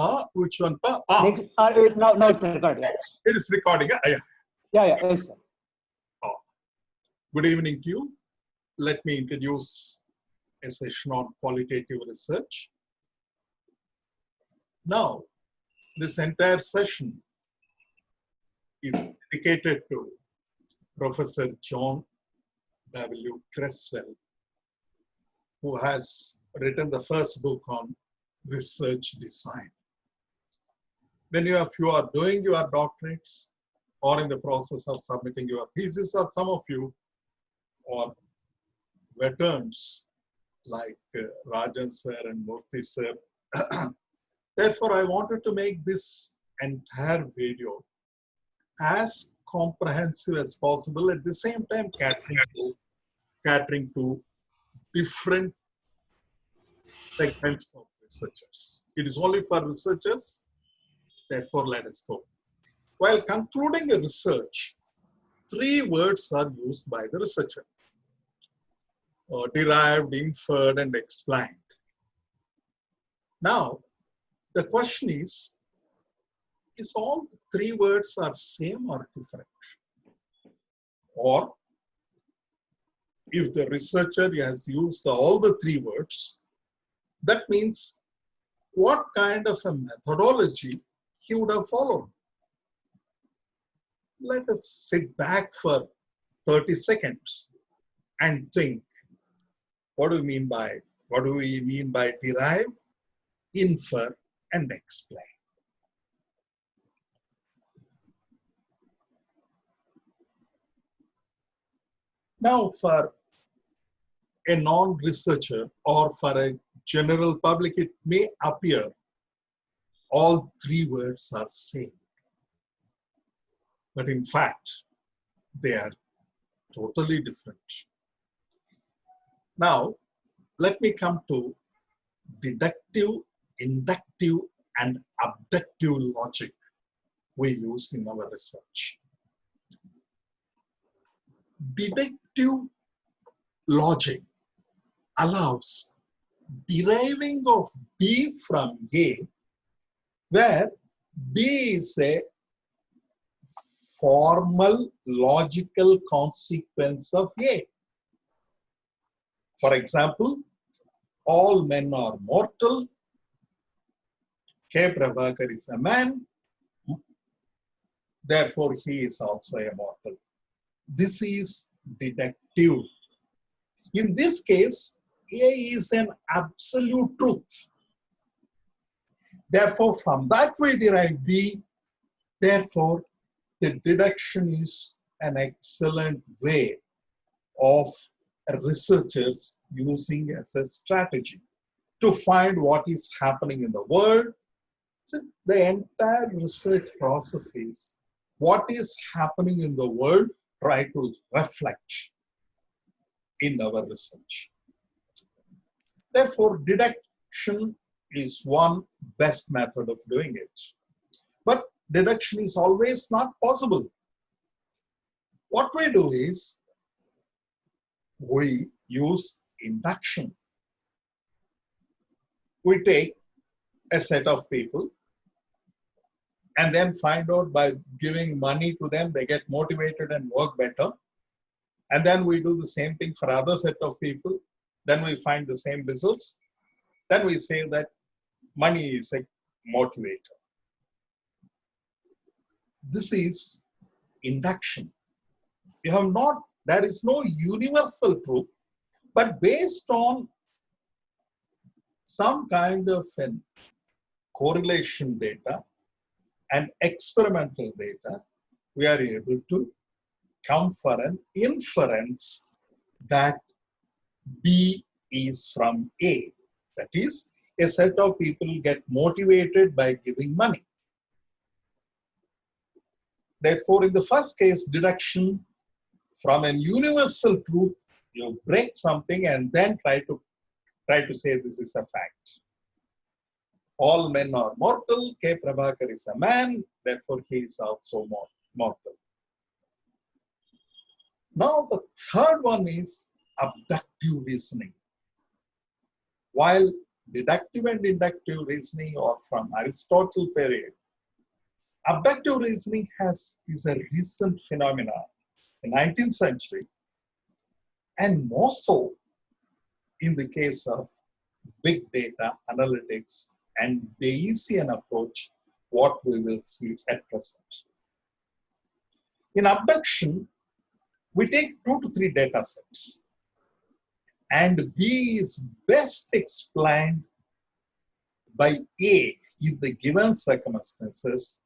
Ah, which one? Pa? Ah, Next, uh, uh, now, now it's recorded. Yeah, it is recording. Ah, yeah. yeah, yeah yes, sir. Good evening to you. Let me introduce a session on qualitative research. Now, this entire session is dedicated to Professor John W. Creswell, who has written the first book on research design. Many of you are doing your doctorates or in the process of submitting your thesis, or some of you are veterans like uh, Rajan sir and Murthy sir. Therefore, I wanted to make this entire video as comprehensive as possible at the same time catering to, catering to different segments of researchers. It is only for researchers, therefore let us go. While concluding a research, three words are used by the researcher. Uh, derived, inferred, and explained. Now, the question is, is all three words are same or different? Or if the researcher has used all the three words, that means what kind of a methodology he would have followed. Let us sit back for 30 seconds and think, what do we mean by, what do we mean by derive, infer, and explain? Now for a non-researcher or for a general public, it may appear all three words are same. But in fact, they are totally different. Now, let me come to deductive, inductive, and abductive logic we use in our research. Deductive logic allows deriving of B from A, where B is a formal logical consequence of A. For example, all men are mortal. K. Prabhakar is a man. Therefore, he is also a mortal. This is deductive. In this case, A is an absolute truth. Therefore, from that we derive B. Therefore, the deduction is an excellent way of researchers using as a strategy to find what is happening in the world. So the entire research process is what is happening in the world, try to reflect in our research. Therefore, deduction is one best method of doing it. But deduction is always not possible. What we do is we use induction. We take a set of people and then find out by giving money to them, they get motivated and work better. And then we do the same thing for other set of people. Then we find the same results. Then we say that money is a motivator. This is induction. You have not, there is no universal truth, but based on some kind of an correlation data and experimental data, we are able to come for an inference that B is from A. That is, a set of people get motivated by giving money. Therefore, in the first case, deduction from an universal truth, you break something and then try to try to say this is a fact. All men are mortal. K. Prabhakar is a man, therefore he is also mortal. Now the third one is abductive reasoning. While deductive and inductive reasoning or from Aristotle period. Abductive reasoning has is a recent phenomenon in 19th century and more so in the case of big data analytics and Bayesian approach, what we will see at present. In abduction, we take two to three data sets and B is best explained by A in the given circumstances,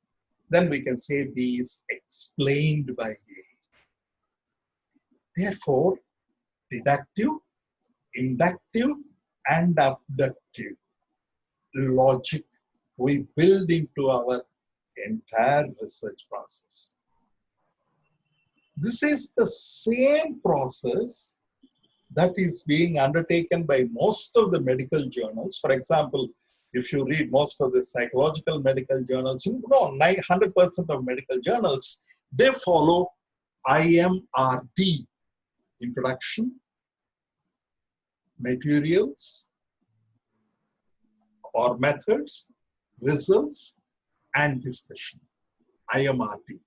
then we can say B is explained by A. Therefore, deductive, inductive, and abductive logic we build into our entire research process. This is the same process that is being undertaken by most of the medical journals. For example, if you read most of the psychological medical journals, you know 900% of medical journals, they follow IMRD, introduction, materials or methods, results, and discussion, IMRD.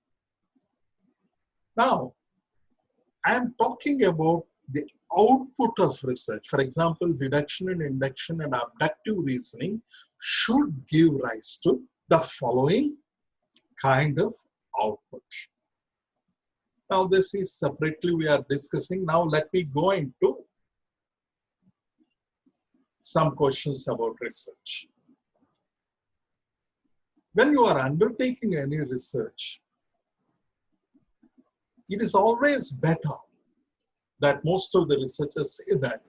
Now, I'm talking about the output of research. For example, deduction and induction and abductive reasoning should give rise to the following kind of output. Now, this is separately we are discussing. Now, let me go into some questions about research. When you are undertaking any research, it is always better that most of the researchers say that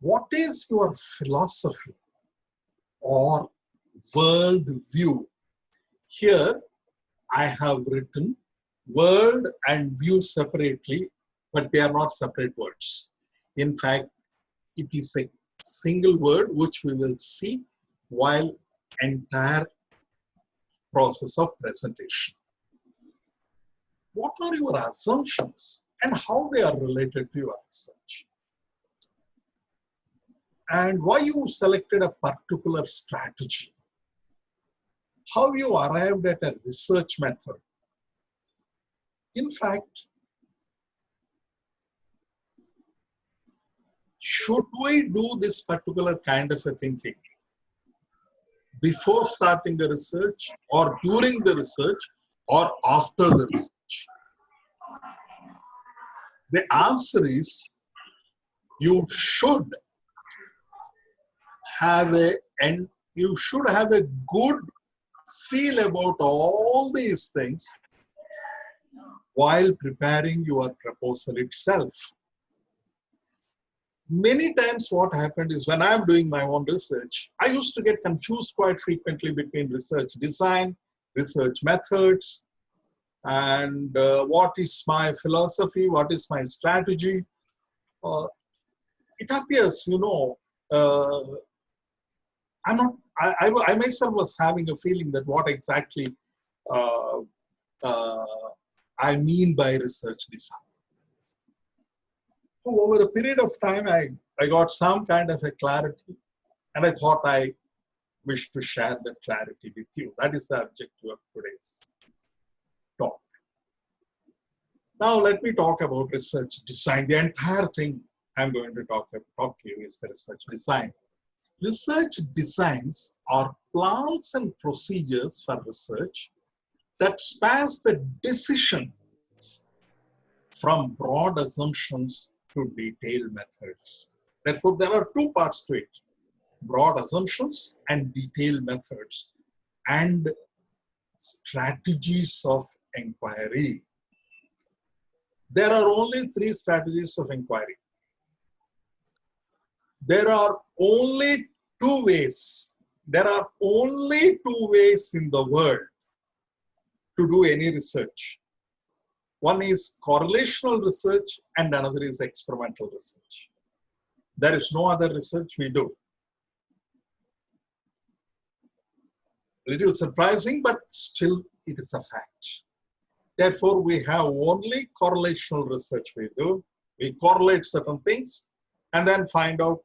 what is your philosophy or world view? Here I have written world and view separately, but they are not separate words. In fact, it is a single word which we will see while entire process of presentation. What are your assumptions and how they are related to your research? And why you selected a particular strategy? How you arrived at a research method? In fact, should we do this particular kind of a thinking before starting the research or during the research or after the research? The answer is you should have a and you should have a good feel about all these things while preparing your proposal itself. Many times what happened is when I'm doing my own research, I used to get confused quite frequently between research design, research methods, and uh, what is my philosophy, what is my strategy. Uh, it appears, you know, uh, I'm not, I, I, I, myself was having a feeling that what exactly uh, uh, I mean by research design. So over a period of time, I, I got some kind of a clarity and I thought I wish to share that clarity with you. That is the objective of today's talk. Now let me talk about research design. The entire thing I'm going to talk, talk to you is the research design. Research designs are plans and procedures for research that spans the decisions from broad assumptions to detailed methods. Therefore, there are two parts to it, broad assumptions and detailed methods and strategies of inquiry. There are only three strategies of inquiry. There are only two ways. There are only two ways in the world to do any research. One is correlational research and another is experimental research. There is no other research we do. Little surprising, but still it is a fact. Therefore, we have only correlational research we do. We correlate certain things and then find out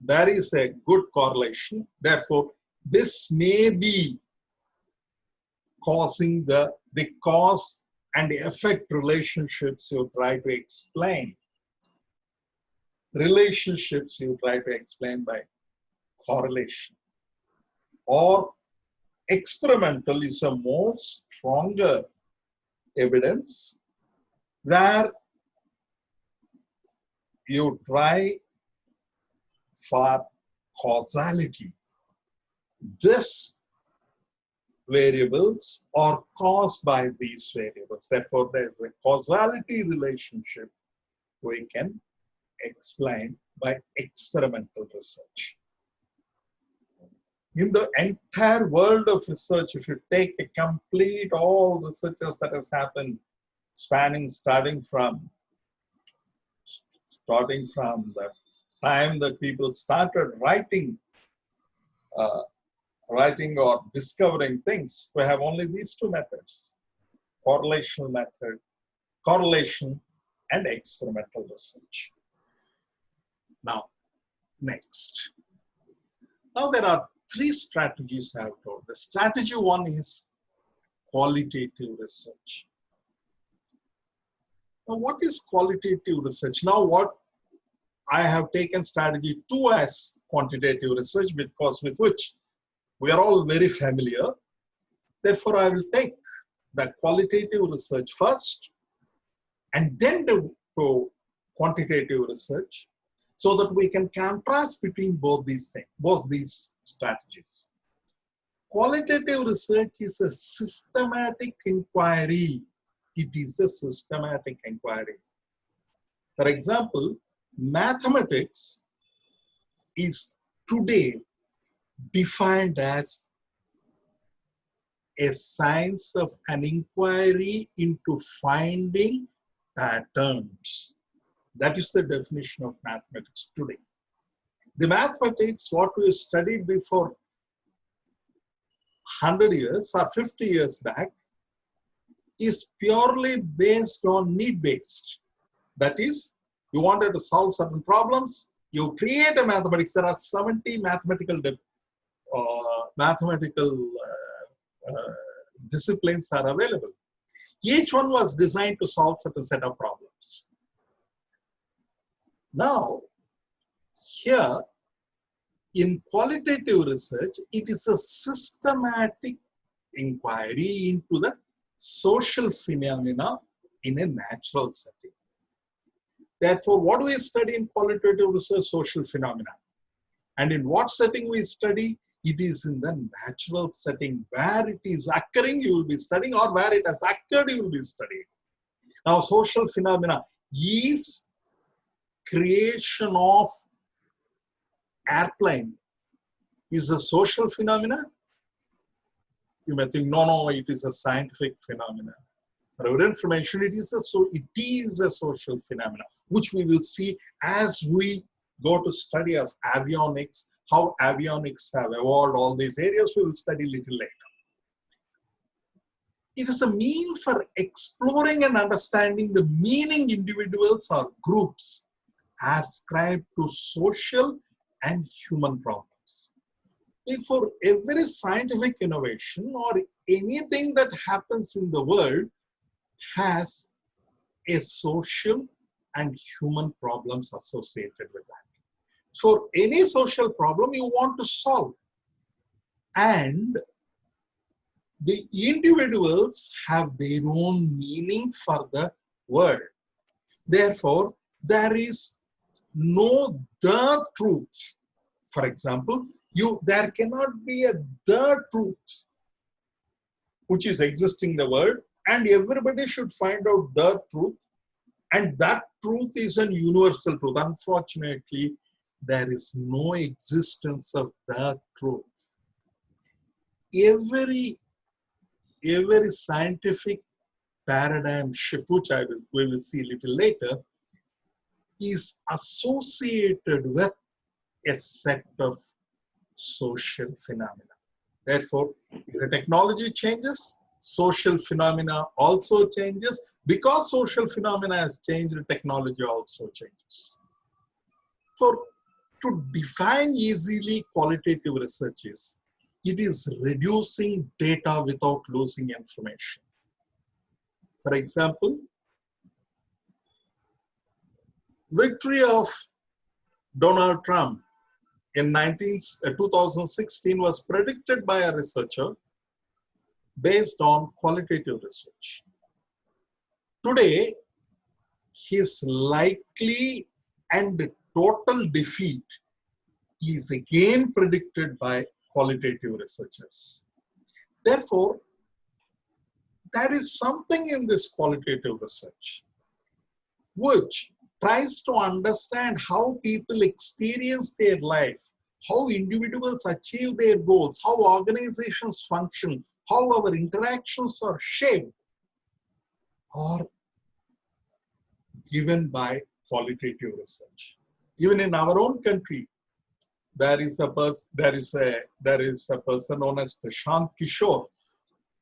there is a good correlation. Therefore, this may be causing the, the cause and effect relationships you try to explain. Relationships you try to explain by correlation. Or experimental is a more stronger evidence where you try for causality. This variables are caused by these variables. Therefore, there's a causality relationship we can explain by experimental research. In the entire world of research, if you take a complete all researches that has happened, spanning starting from starting from the time that people started writing uh, writing or discovering things, we have only these two methods, correlation method, correlation and experimental research. Now, next. Now there are three strategies I have told. The strategy one is qualitative research. Now, what is qualitative research? Now, what I have taken strategy two as quantitative research because with which we are all very familiar. Therefore, I will take the qualitative research first and then do quantitative research so that we can contrast between both these things, both these strategies. Qualitative research is a systematic inquiry. It is a systematic inquiry. For example, mathematics is today defined as a science of an inquiry into finding patterns. That is the definition of mathematics today. The mathematics, what we studied before 100 years or 50 years back, is purely based on need-based. That is, you wanted to solve certain problems, you create a mathematics. There are 70 mathematical uh, mathematical uh, uh, disciplines are available. Each one was designed to solve certain set of problems. Now, here in qualitative research, it is a systematic inquiry into the social phenomena in a natural setting. Therefore, what do we study in qualitative research? Social phenomena. And in what setting we study? it is in the natural setting where it is occurring you will be studying or where it has occurred you will be studying now social phenomena is creation of airplane is a social phenomenon? you may think no no it is a scientific phenomena for our information it is a so it is a social phenomenon, which we will see as we go to study of avionics how avionics have evolved, all these areas we will study little later. It is a mean for exploring and understanding the meaning individuals or groups ascribe to social and human problems. Therefore, every scientific innovation or anything that happens in the world has a social and human problems associated with that for any social problem you want to solve. And the individuals have their own meaning for the world. Therefore, there is no the truth. For example, you there cannot be a the truth which is existing in the world and everybody should find out the truth and that truth is an universal truth. Unfortunately, there is no existence of that truth. Every, every scientific paradigm shift, which I will, we will see a little later, is associated with a set of social phenomena. Therefore, if the technology changes, social phenomena also changes. Because social phenomena has changed, the technology also changes. For to define easily qualitative research is it is reducing data without losing information. For example, victory of Donald Trump in 19, uh, 2016 was predicted by a researcher based on qualitative research. Today, his likely and total defeat is again predicted by qualitative researchers. Therefore, there is something in this qualitative research which tries to understand how people experience their life, how individuals achieve their goals, how organizations function, how our interactions are shaped are given by qualitative research. Even in our own country, there is a person there is a there is a person known as Prashant Kishore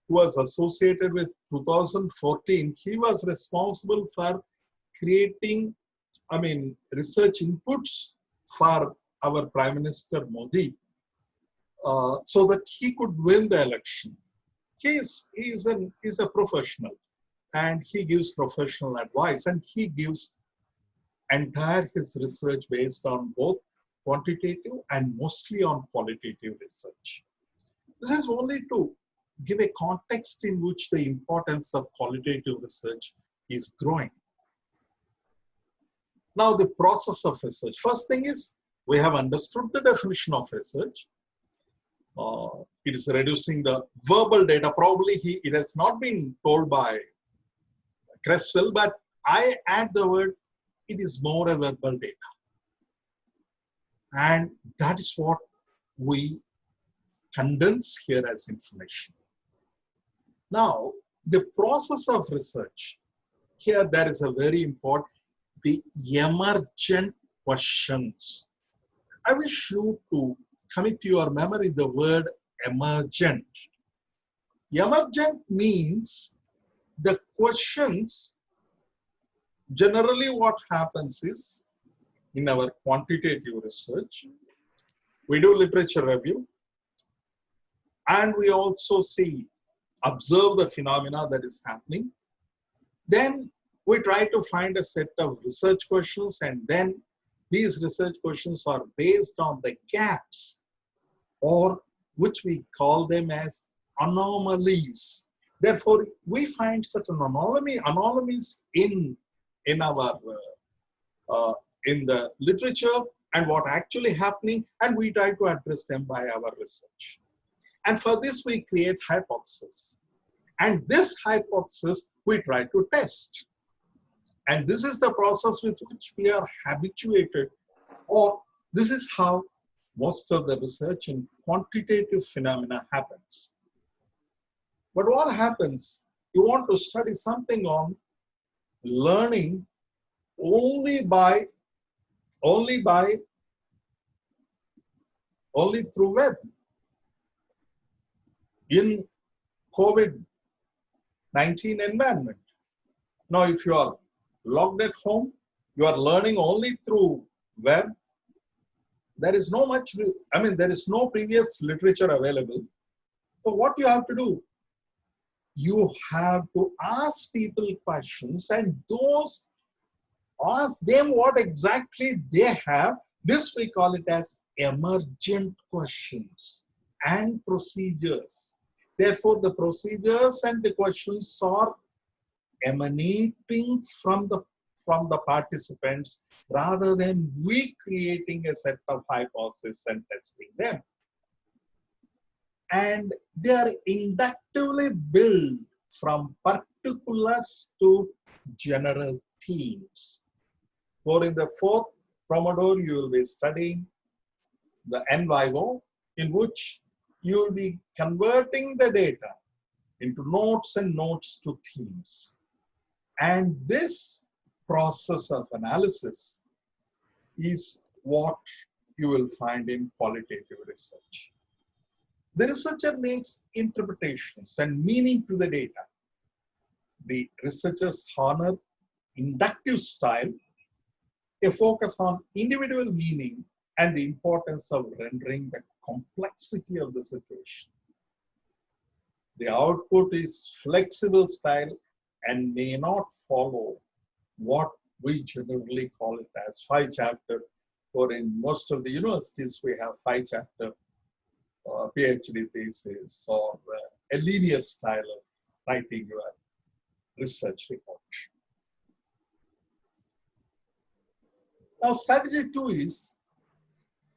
who was associated with 2014. He was responsible for creating, I mean, research inputs for our Prime Minister Modi uh, so that he could win the election. He is, he is, an, he's a professional and he gives professional advice and he gives entire his research based on both quantitative and mostly on qualitative research. This is only to give a context in which the importance of qualitative research is growing. Now the process of research. First thing is we have understood the definition of research. Uh, it is reducing the verbal data. Probably he, it has not been told by Creswell, but I add the word, it is more a verbal data. And that is what we condense here as information. Now, the process of research, here there is a very important, the emergent questions. I wish you to commit to your memory the word emergent. Emergent means the questions, generally what happens is, in our quantitative research. We do literature review and we also see, observe the phenomena that is happening. Then we try to find a set of research questions and then these research questions are based on the gaps or which we call them as anomalies. Therefore, we find certain anomaly, anomalies in, in our uh, uh, in the literature and what actually happening and we try to address them by our research. And for this we create hypothesis. And this hypothesis we try to test. And this is the process with which we are habituated or this is how most of the research in quantitative phenomena happens. But what happens, you want to study something on learning only by only by only through web in COVID-19 environment. Now, if you are locked at home, you are learning only through web. There is no much, I mean, there is no previous literature available. So what you have to do? You have to ask people questions and those ask them what exactly they have. This we call it as emergent questions and procedures. Therefore, the procedures and the questions are emanating from the from the participants rather than we creating a set of hypotheses and testing them. And they are inductively built from particulars to general themes. For in the fourth Pomodoro, you will be studying the en in which you will be converting the data into notes and notes to themes. And this process of analysis is what you will find in qualitative research. The researcher makes interpretations and meaning to the data. The researchers honor inductive style a focus on individual meaning and the importance of rendering the complexity of the situation. The output is flexible style and may not follow what we generally call it as five chapter or in most of the universities we have five chapter uh, PhD thesis or uh, a linear style of writing your research report. Now strategy two is,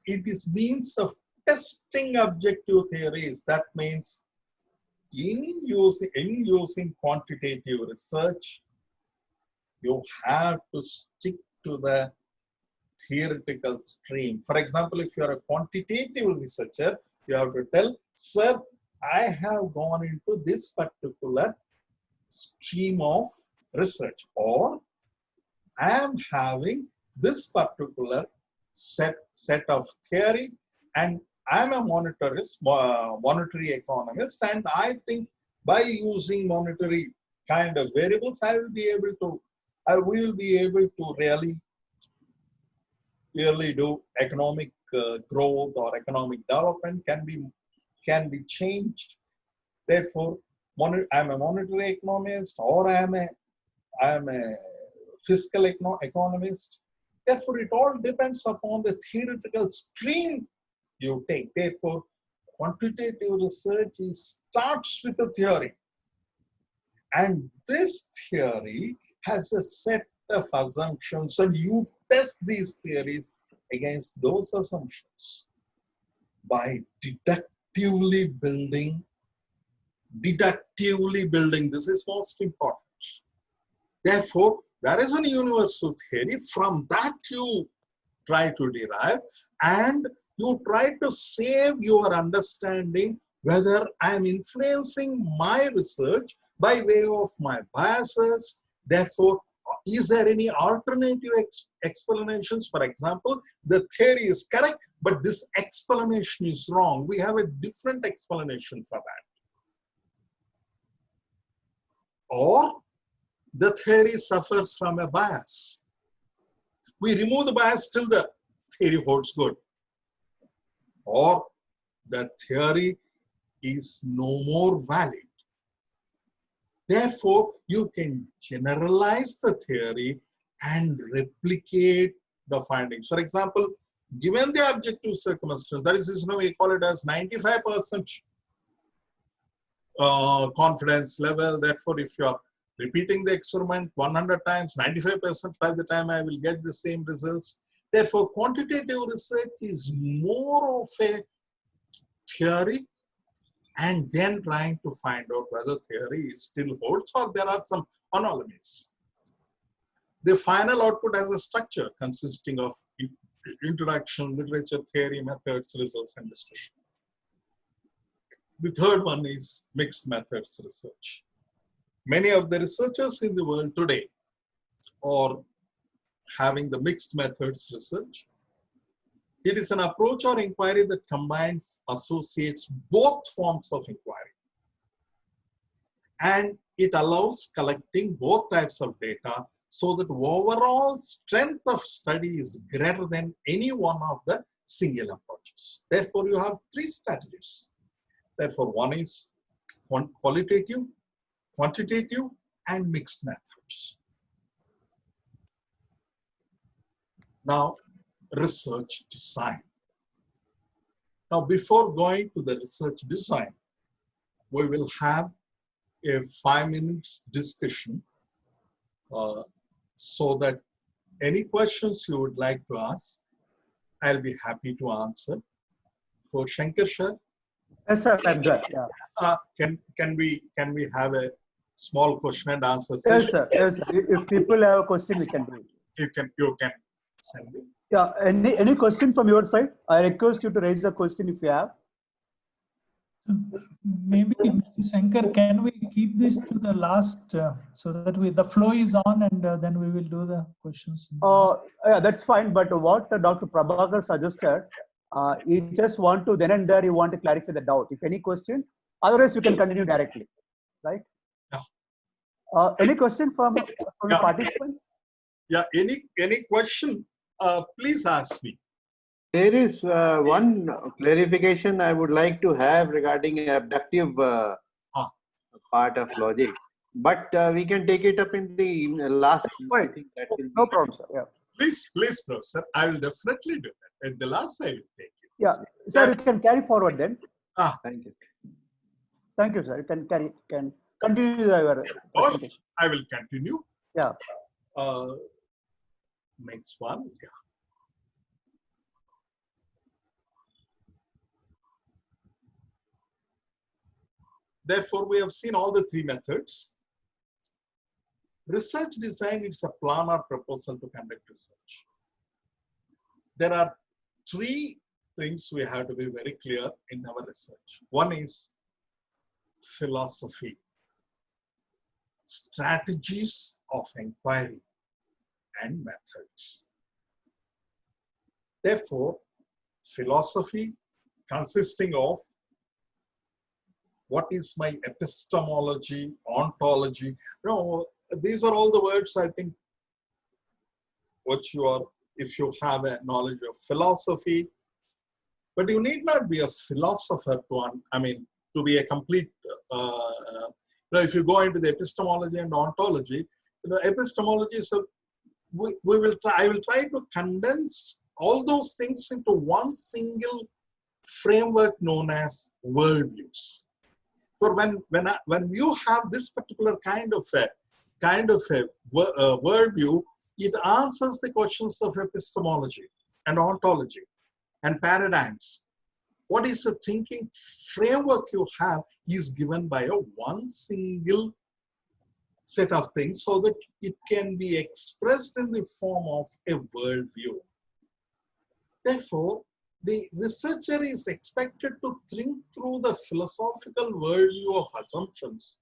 it is means of testing objective theories. That means in using, in using quantitative research, you have to stick to the theoretical stream. For example, if you are a quantitative researcher, you have to tell, sir, I have gone into this particular stream of research or I am having this particular set, set of theory and I'm a monetarist, uh, monetary economist and I think by using monetary kind of variables, I will be able to, I will be able to really, really do economic uh, growth or economic development can be, can be changed. Therefore, I'm a monetary economist or I'm a, I'm a fiscal econo economist Therefore, it all depends upon the theoretical stream you take. Therefore, quantitative research starts with a theory. And this theory has a set of assumptions and you test these theories against those assumptions by deductively building, deductively building, this is most important. Therefore, there is a universal theory. From that you try to derive and you try to save your understanding whether I am influencing my research by way of my biases. Therefore, is there any alternative ex explanations? For example, the theory is correct, but this explanation is wrong. We have a different explanation for that. Or the theory suffers from a bias. We remove the bias till the theory holds good. Or the theory is no more valid. Therefore, you can generalize the theory and replicate the findings. For example, given the objective circumstance, that is, you know, we call it as 95% uh, confidence level. Therefore, if you're repeating the experiment 100 times, 95% by the time I will get the same results. Therefore, quantitative research is more of a theory and then trying to find out whether theory still holds or there are some anomalies. The final output has a structure consisting of introduction, literature, theory, methods, results, and discussion. The third one is mixed methods research. Many of the researchers in the world today are having the mixed methods research. It is an approach or inquiry that combines, associates both forms of inquiry. And it allows collecting both types of data so that overall strength of study is greater than any one of the single approaches. Therefore, you have three strategies. Therefore, one is qualitative, quantitative and mixed methods. Now, research design. Now, before going to the research design, we will have a five minutes discussion uh, so that any questions you would like to ask, I'll be happy to answer. For Shankar Sir. Yes, sir, I'm good. Yeah. Uh, can, can, we, can we have a small question and answer session. Yes, sir. Yes, sir. If people have a question, we can do it. You can, you can. Yeah. Any any question from your side? I request you to raise the question if you have. Maybe Mr. Shankar, can we keep this to the last uh, so that we the flow is on and uh, then we will do the questions. Uh, yeah, that's fine. But what Dr. Prabhakar suggested, uh, he just want to then and there you want to clarify the doubt. If any question, otherwise you can continue directly, right? Uh, any question from, from yeah. the participant? Yeah, any any question, uh, please ask me. There is uh, one clarification I would like to have regarding abductive uh, Ah. part of logic, but uh, we can take it up in the last. I think that will No be- problem, sir. Yeah. Please, please, professor, I will definitely do that. At the last, I will take it. Yeah. Sir, you can carry forward then. Ah, Thank you. Thank you, sir. You can carry, can continue your Oh, presentation. I will continue. Yeah. Uh, next one, yeah. Therefore, we have seen all the three methods. Research design is a plan or proposal to conduct research. There are three things we have to be very clear in our research. One is philosophy, strategies of inquiry, and methods. Therefore, philosophy consisting of what is my epistemology, ontology, you know, these are all the words I think what you are, if you have a knowledge of philosophy, but you need not be a philosopher to, un- I mean, to be a complete, uh, you know, if you go into the epistemology and ontology, you know, epistemology is a, we, we will try, I will try to condense all those things into one single framework known as worldviews. For when, when, I, when you have this particular kind of a, kind of a uh, worldview, it answers the questions of epistemology and ontology and paradigms. What is the thinking framework you have is given by a one single set of things so that it can be expressed in the form of a worldview. Therefore, the researcher is expected to think through the philosophical worldview of assumptions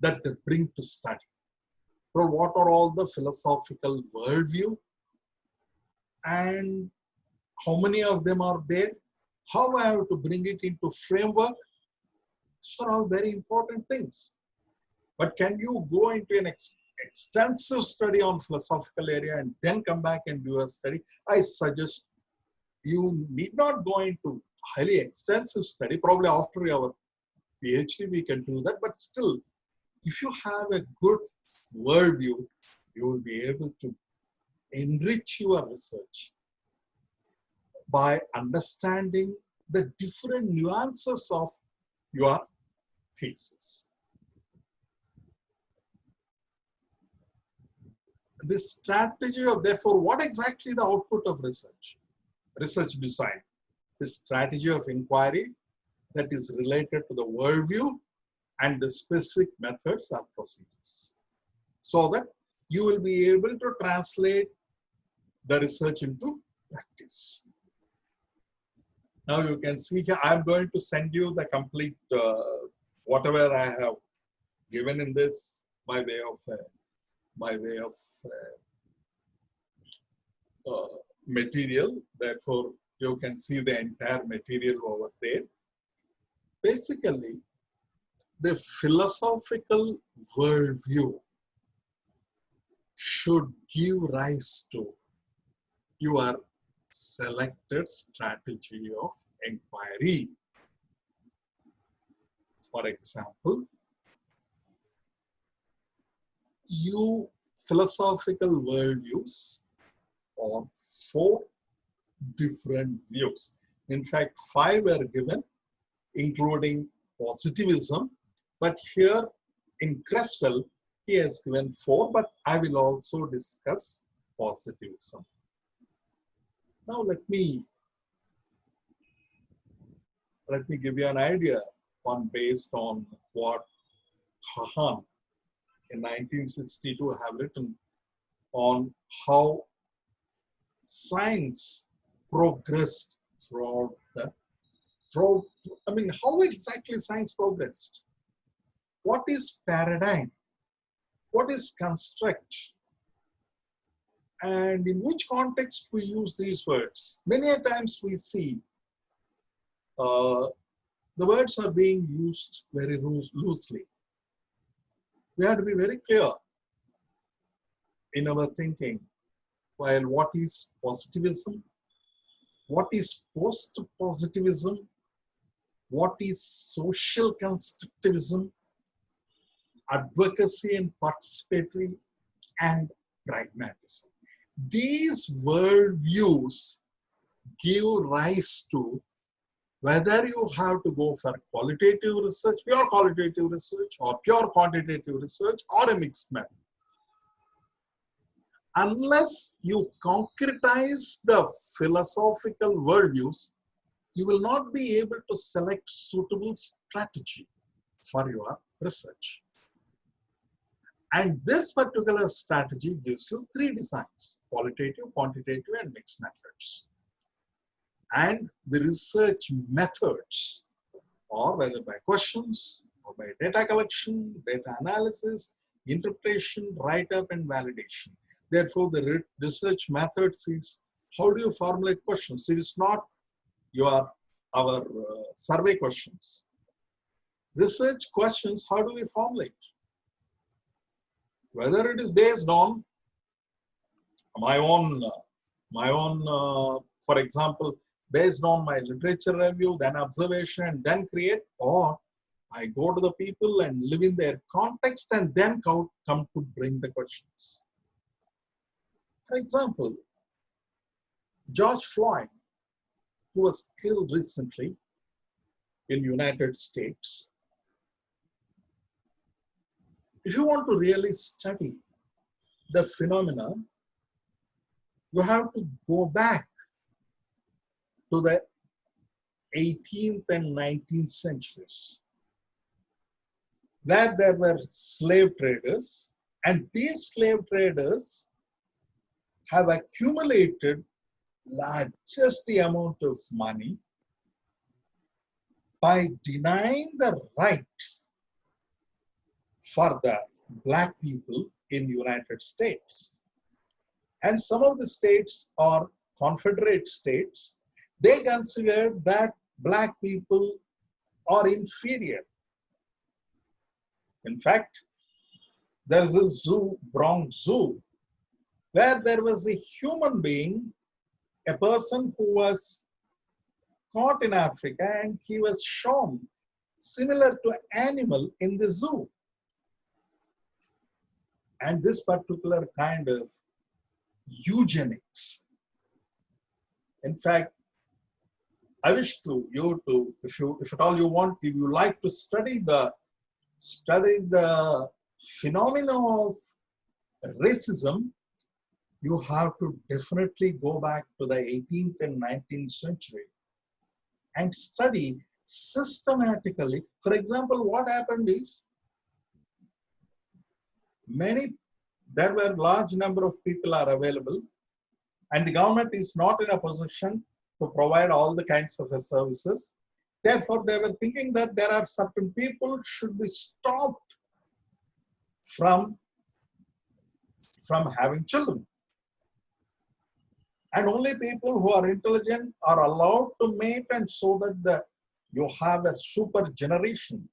that they bring to study. So what are all the philosophical worldview and how many of them are there? How I have to bring it into framework? These are all very important things. But can you go into an ex- extensive study on philosophical area and then come back and do a study? I suggest you need not go into highly extensive study. Probably after our PhD, we can do that. But still, if you have a good worldview, you will be able to enrich your research by understanding the different nuances of your thesis. This strategy of therefore, what exactly the output of research? Research design, the strategy of inquiry that is related to the worldview and the specific methods or procedures. So that you will be able to translate the research into practice. Now you can see here, I'm going to send you the complete, uh, whatever I have given in this by way of, uh, by way of uh, uh, material. Therefore, you can see the entire material over there. Basically, the philosophical worldview should give rise to your selected strategy of inquiry. For example, you philosophical worldviews or four different views. In fact, five were given, including positivism, but here in Creswell, he has given four, but I will also discuss positivism. Now let me let me give you an idea on based on what Kuhn in 1962 have written on how science progressed throughout the throughout, I mean, how exactly science progressed? What is paradigm? What is construct? And in which context we use these words? Many a times we see uh, the words are being used very loosely. We have to be very clear in our thinking. While what is positivism? What is post-positivism, what is social constructivism, advocacy and participatory, and pragmatism. These worldviews give rise to whether you have to go for qualitative research, pure qualitative research, or pure quantitative research, or a mixed method. Unless you concretize the philosophical worldviews, you will not be able to select suitable strategy for your research. And this particular strategy gives you three designs, qualitative, quantitative, and mixed methods. And the research methods, or whether by questions, or by data collection, data analysis, interpretation, write-up, and validation. Therefore, the research methods is how do you formulate questions? It is not your our uh, survey questions. Research questions, how do we formulate? whether it is based on my own, my own, uh, for example, based on my literature review, then observation, and then create, or I go to the people and live in their context and then come, to bring the questions. For example, George Floyd, who was killed recently in United States, if you want to really study the phenomena, you have to go back to the 18th and 19th centuries, where there were slave traders, and these slave traders have accumulated largest amount of money by denying the rights for the black people in the United States. And some of the states are confederate states. They consider that black people are inferior. In fact, there's a zoo, Bronx Zoo, where there was a human being, a person who was caught in Africa and he was shown similar to an animal in the zoo. And this particular kind of eugenics, in fact, I wish to you to, if you, if at all you want, if you like to study the, study the phenomena of racism, you have to definitely go back to the 18th and 19th century and study systematically. For example, what happened is many, there were large number of people are available and the government is not in a position to provide all the kinds of services. Therefore, they were thinking that there are certain people should be stopped from, from having children. And only people who are intelligent are allowed to mate and so that the, you have a super generation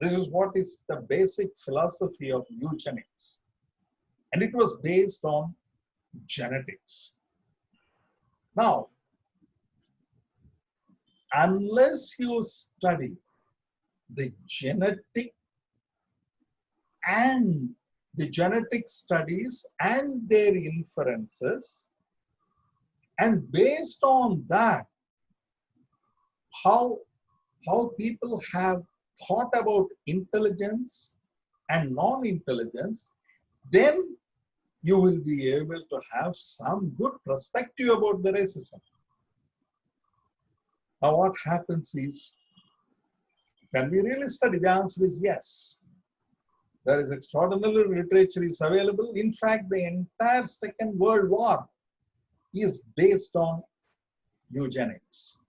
this is what is the basic philosophy of eugenics. And it was based on genetics. Now, unless you study the genetic and the genetic studies and their inferences, and based on that, how, how people have thought about intelligence and non-intelligence, then you will be able to have some good perspective about the racism. Now what happens is, can we really study? The answer is yes. There is extraordinary literature is available. In fact, the entire Second World War is based on eugenics.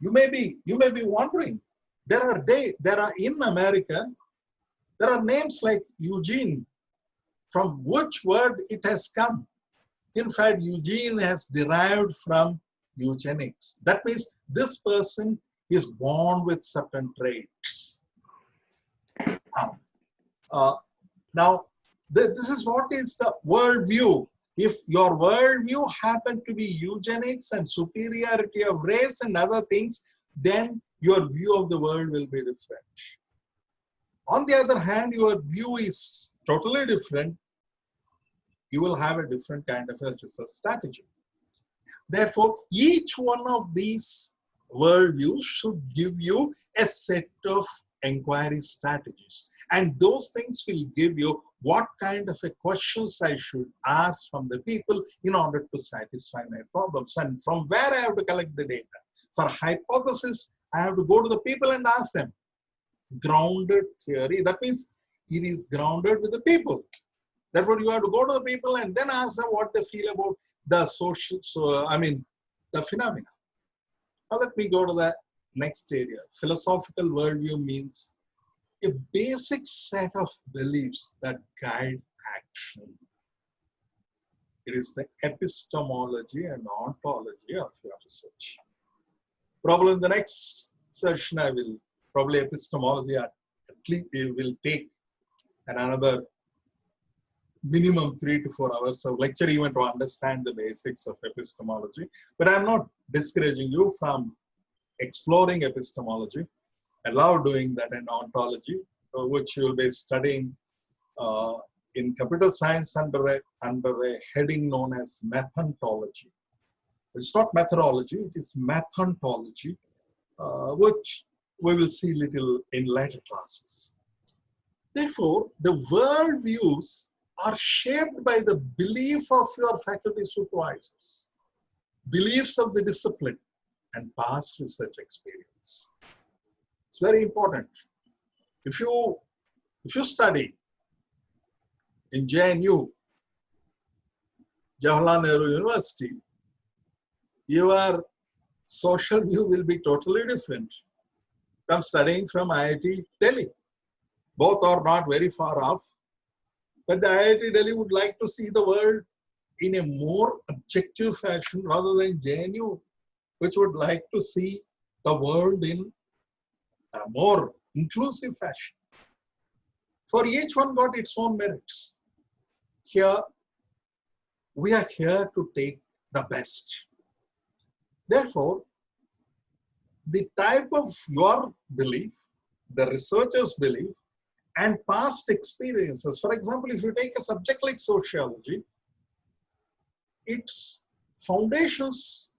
You may be, you may be wondering, there are day, there are in America, there are names like Eugene, from which word it has come. In fact, Eugene has derived from eugenics. That means this person is born with certain traits. Now, uh, now th this is what is the world view. if your worldview happen to be eugenics and superiority of race and other things, then your view of the world will be different. On the other hand, your view is totally different, you will have a different kind of a research strategy. Therefore, each one of these worldviews should give you a set of inquiry strategies. And those things will give you what kind of a questions I should ask from the people in order to satisfy my problems. And from where I have to collect the data. For hypothesis, I have to go to the people and ask them. Grounded theory, that means it is grounded with the people. Therefore, you have to go to the people and then ask them what they feel about the social, so I mean, the phenomena. Now let me go to the next area. Philosophical worldview means a basic set of beliefs that guide action. It is the epistemology and ontology of your research. Probably in the next session, I will probably epistemology at least it will take another minimum three to four hours of lecture even to understand the basics of epistemology. But I'm not discouraging you from exploring epistemology, allow doing that in ontology, uh, which you'll be studying uh, in computer science under a, under a heading known as methontology. It's not methodology, it is methontology, uh, which we will see little in later classes. Therefore, the world views are shaped by the belief of your faculty supervisors, beliefs of the discipline, and past research experience. It's very important. If you, if you study in JNU, Jawaharlal Nehru University, your social view will be totally different from studying from IIT Delhi. Both are not very far off, but the IIT Delhi would like to see the world in a more objective fashion rather than JNU, which would like to see the world in a more inclusive fashion. For each one got its own merits. Here, we are here to take the best. Therefore, the type of your belief, the researcher's belief, and past experiences. For example, if you take a subject like sociology, its foundations,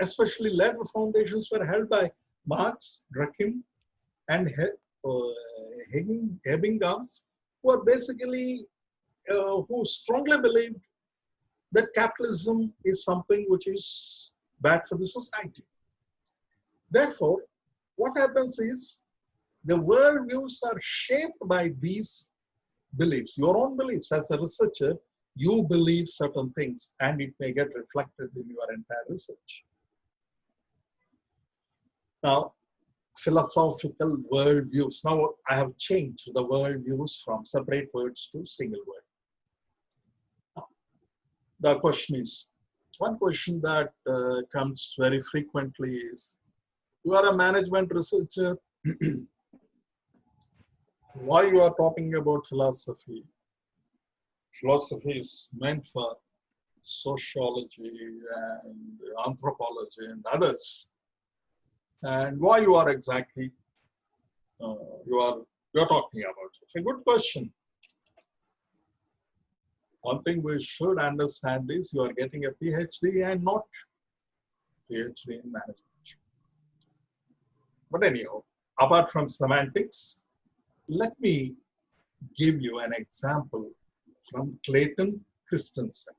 especially later foundations, were held by Marx, Durkheim, and Ebbinghaus, who are basically, uh, who strongly believed that capitalism is something which is bad for the society. Therefore, what happens is the worldviews are shaped by these beliefs, your own beliefs. As a researcher, you believe certain things and it may get reflected in your entire research. Now, philosophical worldviews. Now, I have changed the worldviews from separate words to single word. the question is, one question that uh, comes very frequently is, you are a management researcher, why you are talking about philosophy. Philosophy is meant for sociology and anthropology and others. And why you are exactly uh, you are you're talking about. It's a good question. One thing we should understand is you are getting a PhD and not PhD in management. But anyhow, apart from semantics, let me give you an example from Clayton Christensen.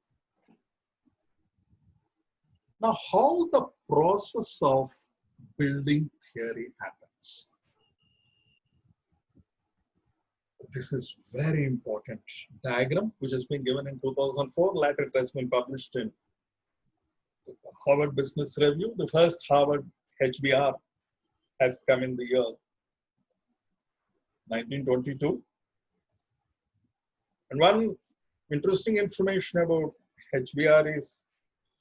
Now, how the process of building theory happens. This is very important diagram, which has been given in 2004. Later, it has been published in Harvard Business Review. The first Harvard HBR has come in the year 1922. And one interesting information about HBR is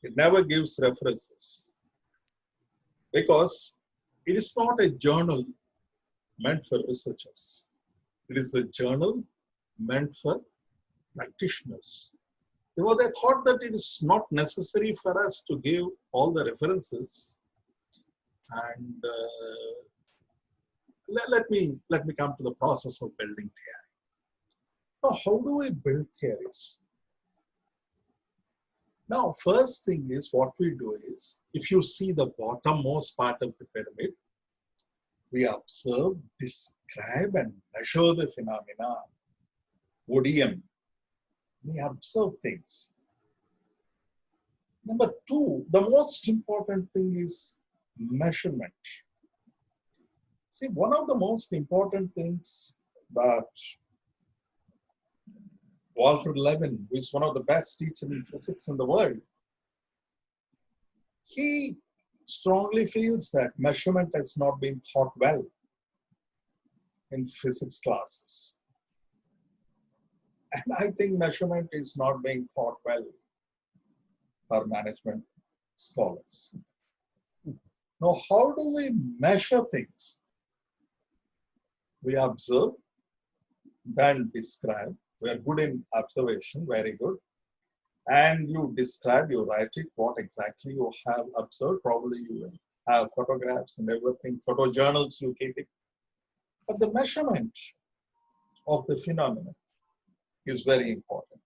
it never gives references because it is not a journal meant for researchers. It is a journal meant for practitioners. Well, they thought that it is not necessary for us to give all the references. And uh, let, let, me, let me come to the process of building theory. Now, how do we build theories? Now, first thing is what we do is, if you see the bottommost part of the pyramid, we observe, describe and measure the phenomena. ODM. We observe things. Number two, the most important thing is measurement. See, one of the most important things that Walter Lewin, who is one of the best teachers in physics in the world, he strongly feels that measurement has not been taught well in physics classes. And I think measurement is not being taught well for management scholars. Now, how do we measure things? We observe, then describe, we are good in observation, very good. And you describe, you write it, what exactly you have observed. Probably you will have photographs and everything, photo journals you keep it. But the measurement of the phenomenon is very important.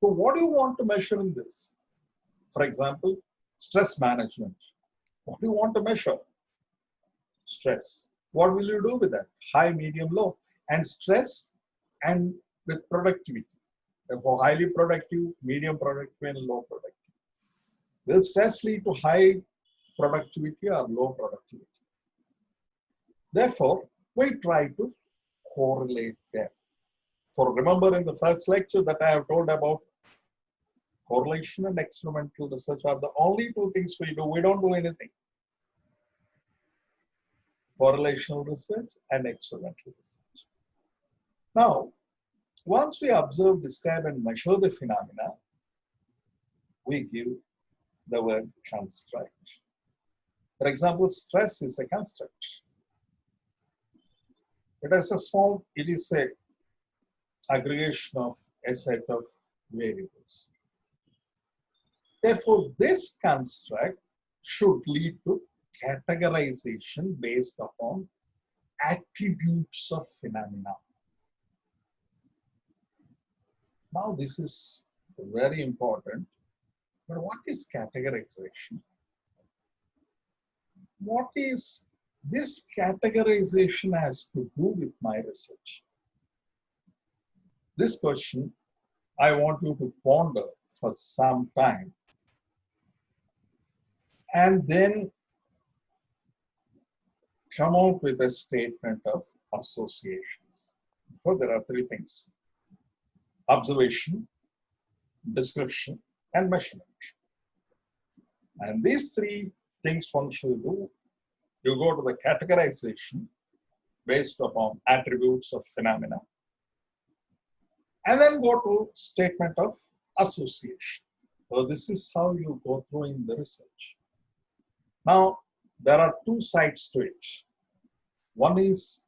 So what do you want to measure in this? For example, stress management. What do you want to measure? Stress. What will you do with that? High, medium, low. And stress and with productivity. Therefore, highly productive, medium productive, and low productive. Will stress lead to high productivity or low productivity? Therefore, we try to correlate them. For remember in the first lecture that I have told about correlation and experimental research are the only two things we do. We don't do anything. Correlational research and experimental research. Now, once we observe, describe, and measure the phenomena, we give the word construct. For example, stress is a construct. It is a small, it is a aggregation of a set of variables. Therefore, this construct should lead to categorization based upon attributes of phenomena. Now this is very important. But what is categorization? What is this categorization has to do with my research? This question I want you to ponder for some time. And then come out with a statement of associations. So there are three things observation, description, and measurement. And these three things one should do. You go to the categorization based upon attributes of phenomena, and then go to statement of association. So this is how you go through in the research. Now, there are two sides to it. One is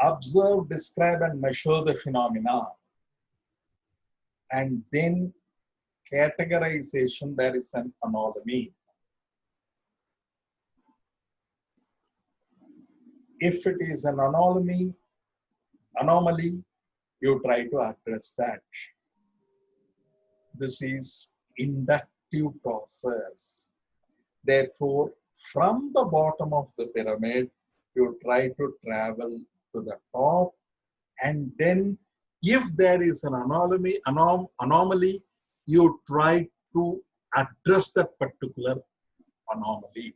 observe, describe, and measure the phenomena. And then categorization, there is an anomaly. If it is an anomaly, anomaly, you try to address that. This is inductive process. Therefore, from the bottom of the pyramid, you try to travel to the top and then if there is an anomaly, anom anomaly you try to address that particular anomaly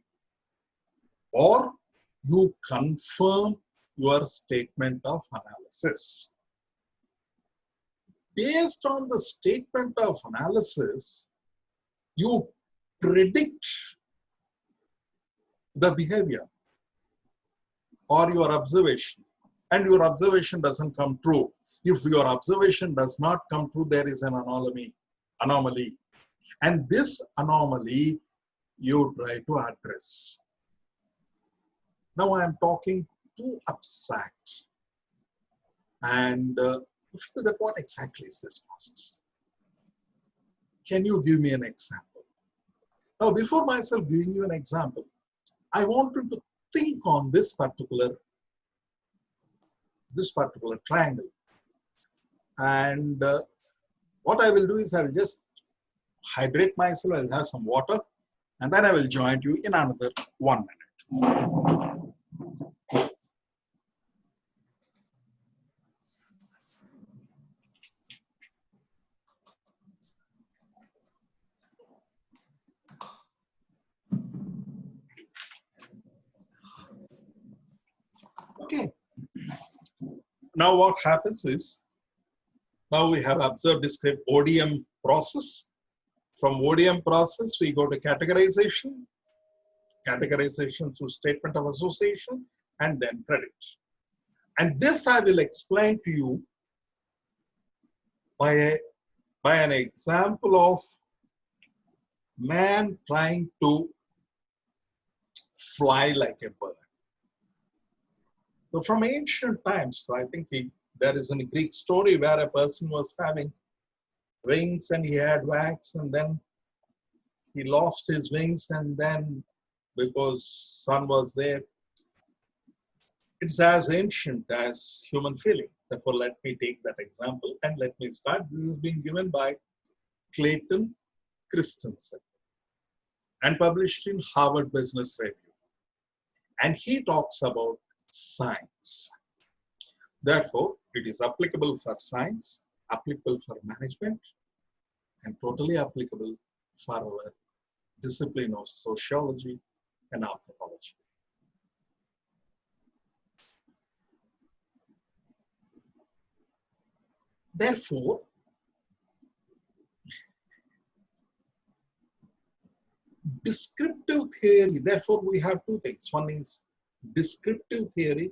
or you confirm your statement of analysis. Based on the statement of analysis, you predict the behavior or your observation and your observation doesn't come true. If your observation does not come true, there is an anomaly. anomaly. And this anomaly you try to address. Now I am talking too abstract. And uh, you feel that what exactly is this process? Can you give me an example? Now, before myself giving you an example, I want you to think on this particular this particular triangle. And uh, what I will do is I will just hydrate myself, I'll have some water, and then I will join you in another one minute. Okay. Now what happens is, now we have observed described ODM process. From ODM process, we go to categorization, categorization through statement of association, and then credit. And this I will explain to you by, a, by an example of man trying to fly like a bird. So from ancient times, I think he, there is a Greek story where a person was having wings and he had wax and then he lost his wings and then because sun was there, it's as ancient as human feeling. Therefore, let me take that example and let me start. This is being given by Clayton Christensen and published in Harvard Business Review. And he talks about science. Therefore, it is applicable for science, applicable for management, and totally applicable for our discipline of sociology and anthropology. Therefore, descriptive theory, therefore we have two things. One is descriptive theory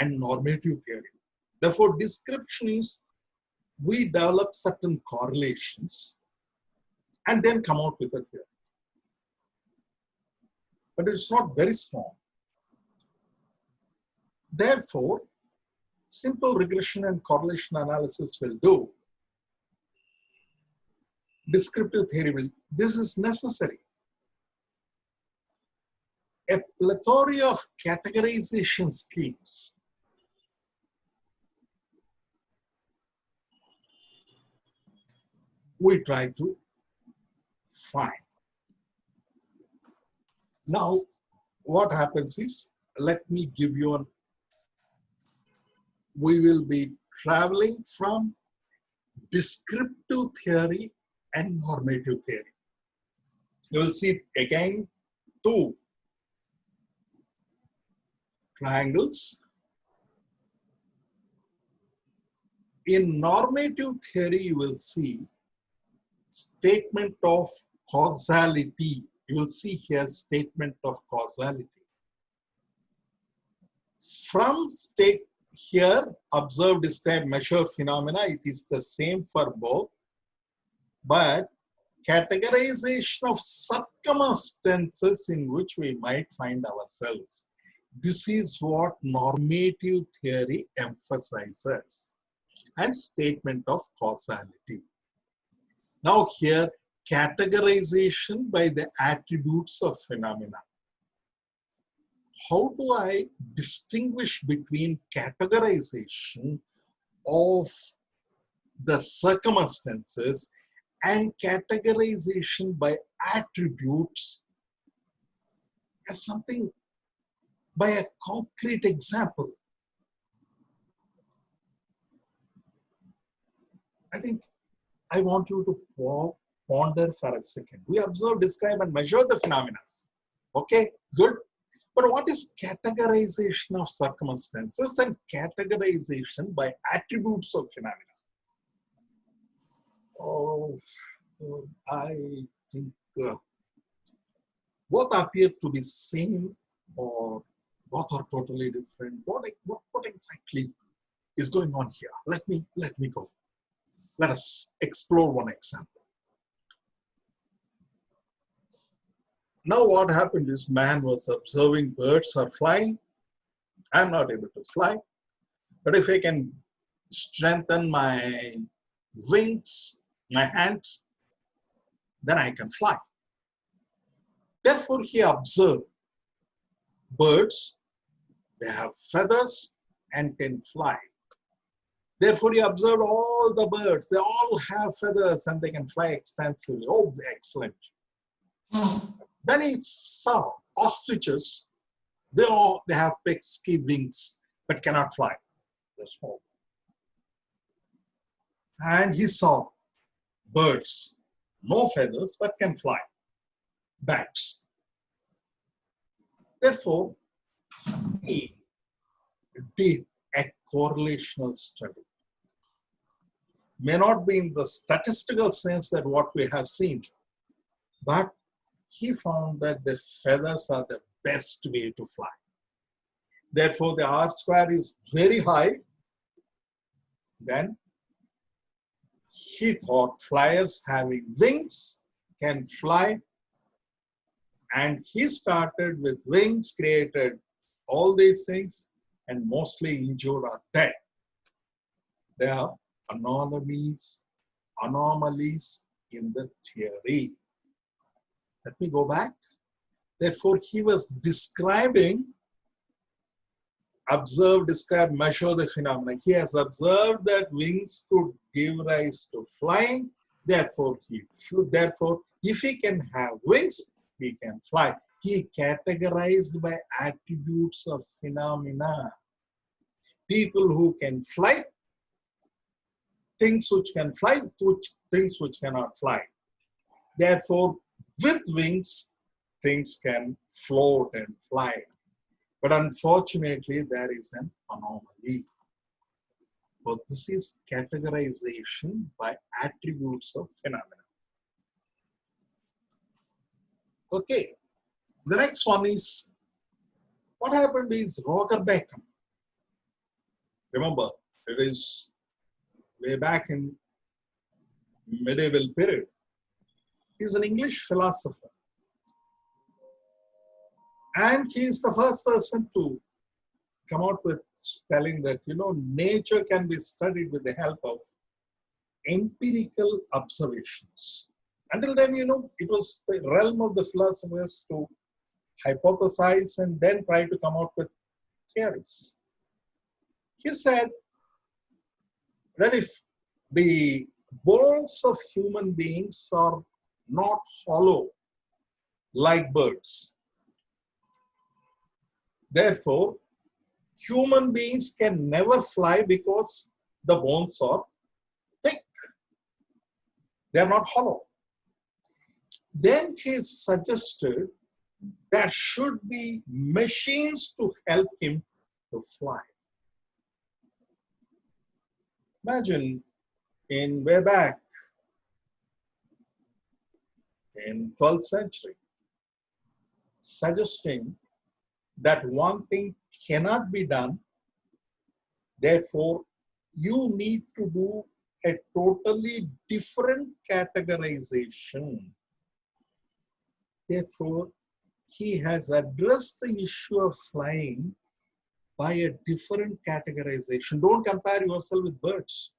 and normative theory. Therefore, description is we develop certain correlations and then come out with a theory. But it's not very strong. Therefore, simple regression and correlation analysis will do. Descriptive theory will, this is necessary a plethora of categorization schemes. We try to find. Now, what happens is, let me give you an, we will be traveling from descriptive theory and normative theory. You will see again two triangles. In normative theory, you will see statement of causality. You will see here statement of causality. From state here, observe, describe, measure phenomena, it is the same for both. But categorization of circumstances in which we might find ourselves this is what normative theory emphasizes and statement of causality. Now here, categorization by the attributes of phenomena. How do I distinguish between categorization of the circumstances and categorization by attributes as something by a concrete example. I think I want you to ponder for a second. We observe, describe, and measure the phenomena. Okay, good. But what is categorization of circumstances and categorization by attributes of phenomena? Oh, I think uh, both appear to be same or both are totally different. What, what, what exactly is going on here? Let me, let me go. Let us explore one example. Now what happened is man was observing birds are flying. I'm not able to fly. But if I can strengthen my wings, my hands, then I can fly. Therefore, he observed birds, they have feathers and can fly. Therefore, he observed all the birds, they all have feathers and they can fly extensively. Oh, excellent. Then he saw ostriches, they all they have pesky wings but cannot fly. They're small. And he saw birds, no feathers but can fly. Bats. Therefore, he did a correlational study. May not be in the statistical sense that what we have seen, but he found that the feathers are the best way to fly. Therefore, the R square is very high. Then he thought flyers having wings can fly. And he started with wings, created all these things, and mostly injured or dead. There are anomalies, anomalies in the theory. Let me go back. Therefore, he was describing, observe, describe, measure the phenomenon. He has observed that wings could give rise to flying. Therefore, he flew. Therefore, if he can have wings, he can fly. He categorized by attributes of phenomena. People who can fly, things which can fly, which, things which cannot fly. Therefore, with wings, things can float and fly. But unfortunately, there is an anomaly. But this is categorization by attributes of phenomena. Okay, the next one is, what happened is Roger Bacon. Remember, it is way back in medieval period. He's an English philosopher. And he is the first person to come out with telling that, you know, nature can be studied with the help of empirical observations. Until then, you know, it was the realm of the philosophers to hypothesize and then try to come out with theories. He said that if the bones of human beings are not hollow like birds, Therefore, human beings can never fly because the bones are thick. They are not hollow. Then he suggested there should be machines to help him to fly. Imagine in way back in 12th century, suggesting that one thing cannot be done. Therefore, you need to do a totally different categorization. Therefore, he has addressed the issue of flying by a different categorization. Don't compare yourself with birds.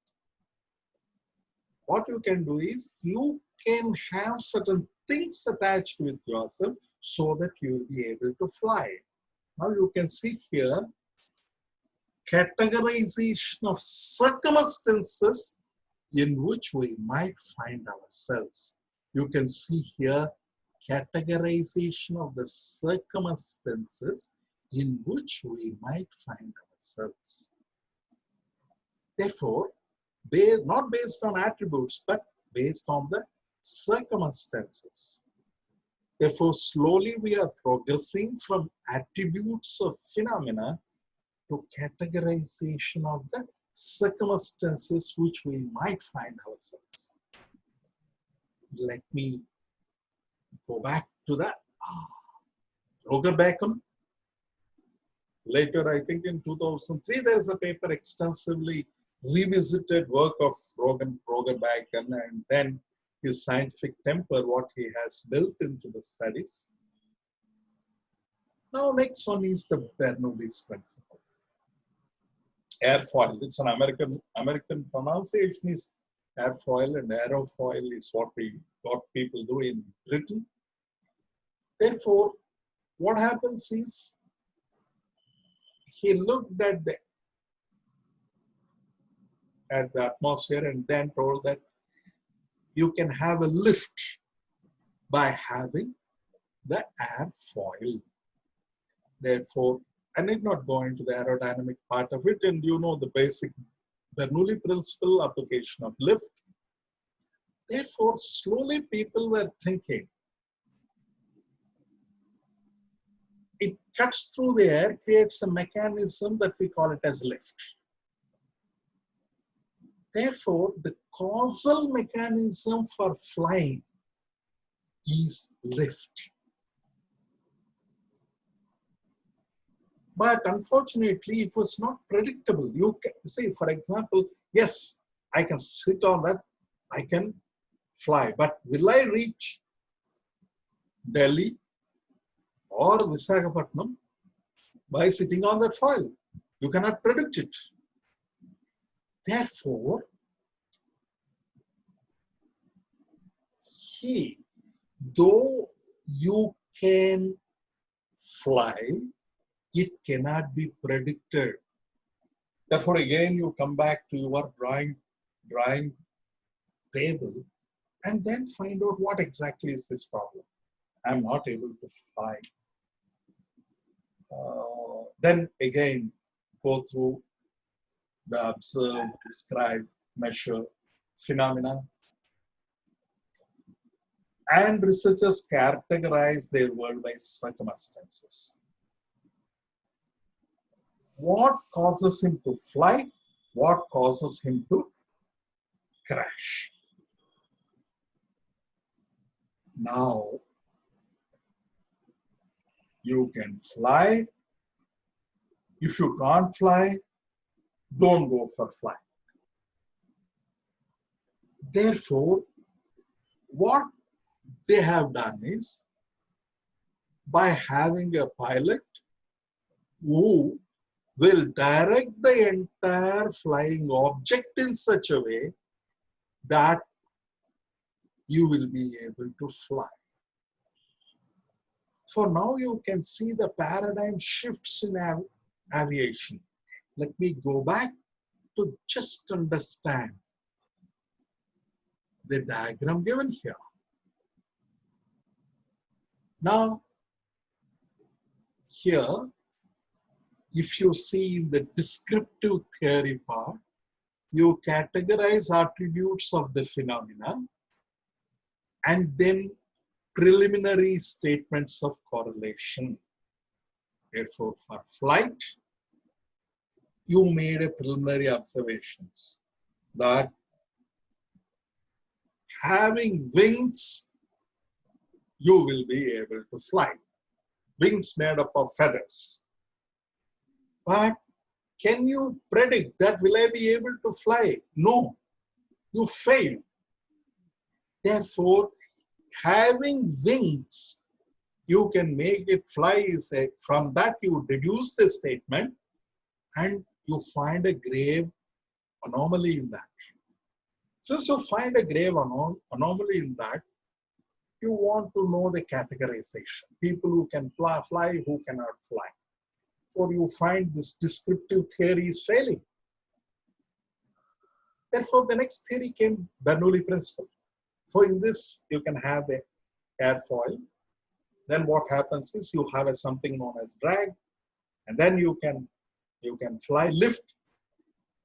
What you can do is you can have certain things attached with yourself so that you will be able to fly. Now you can see here categorization of circumstances in which we might find ourselves. You can see here categorization of the circumstances in which we might find ourselves. Therefore, not based on attributes, but based on the circumstances. Therefore, slowly we are progressing from attributes of phenomena to categorization of the circumstances which we might find ourselves. Let me go back to that. Ah, Roger Bacon. Later, I think in 2003, there's a paper extensively revisited work of Roger, Roger Bacon and then his scientific temper, what he has built into the studies. Now, next one is the Bernoulli's principle. airfoil. It's an American American pronunciation is airfoil and aerofoil is what we what people do in Britain. Therefore, what happens is he looked at the at the atmosphere and then told that you can have a lift by having the airfoil. Therefore, I need not go into the aerodynamic part of it, and you know the basic Bernoulli principle application of lift. Therefore, slowly people were thinking, it cuts through the air, creates a mechanism that we call it as lift. Therefore, the causal mechanism for flying is lift. But unfortunately, it was not predictable. You can see, for example, yes, I can sit on that, I can fly, but will I reach Delhi or Visakhapatnam by sitting on that file. You cannot predict it. Therefore, he, though you can fly, it cannot be predicted. Therefore, again, you come back to your drawing, drawing table and then find out what exactly is this problem. I'm not able to fly. Uh, then again, go through the observe, describe, measure phenomena. And researchers categorize their world by circumstances what causes him to fly, what causes him to crash. Now, you can fly. If you can't fly, don't go for flight. Therefore, what they have done is, by having a pilot who will direct the entire flying object in such a way that you will be able to fly. For now, you can see the paradigm shifts in av aviation. Let me go back to just understand the diagram given here. Now, here if you see in the descriptive theory part, you categorize attributes of the phenomena and then preliminary statements of correlation. Therefore, for flight, you made a preliminary observations that having wings, you will be able to fly. Wings made up of feathers. But can you predict that will I be able to fly? No, you fail. Therefore, having wings, you can make it fly. From that, you deduce the statement and you find a grave anomaly in that. So, so find a grave anom anomaly in that. You want to know the categorization. People who can fly, fly who cannot fly therefore you find this descriptive theory is failing. Therefore, the next theory came Bernoulli principle. So in this, you can have the airfoil. Then what happens is you have a something known as drag, and then you can you can fly lift,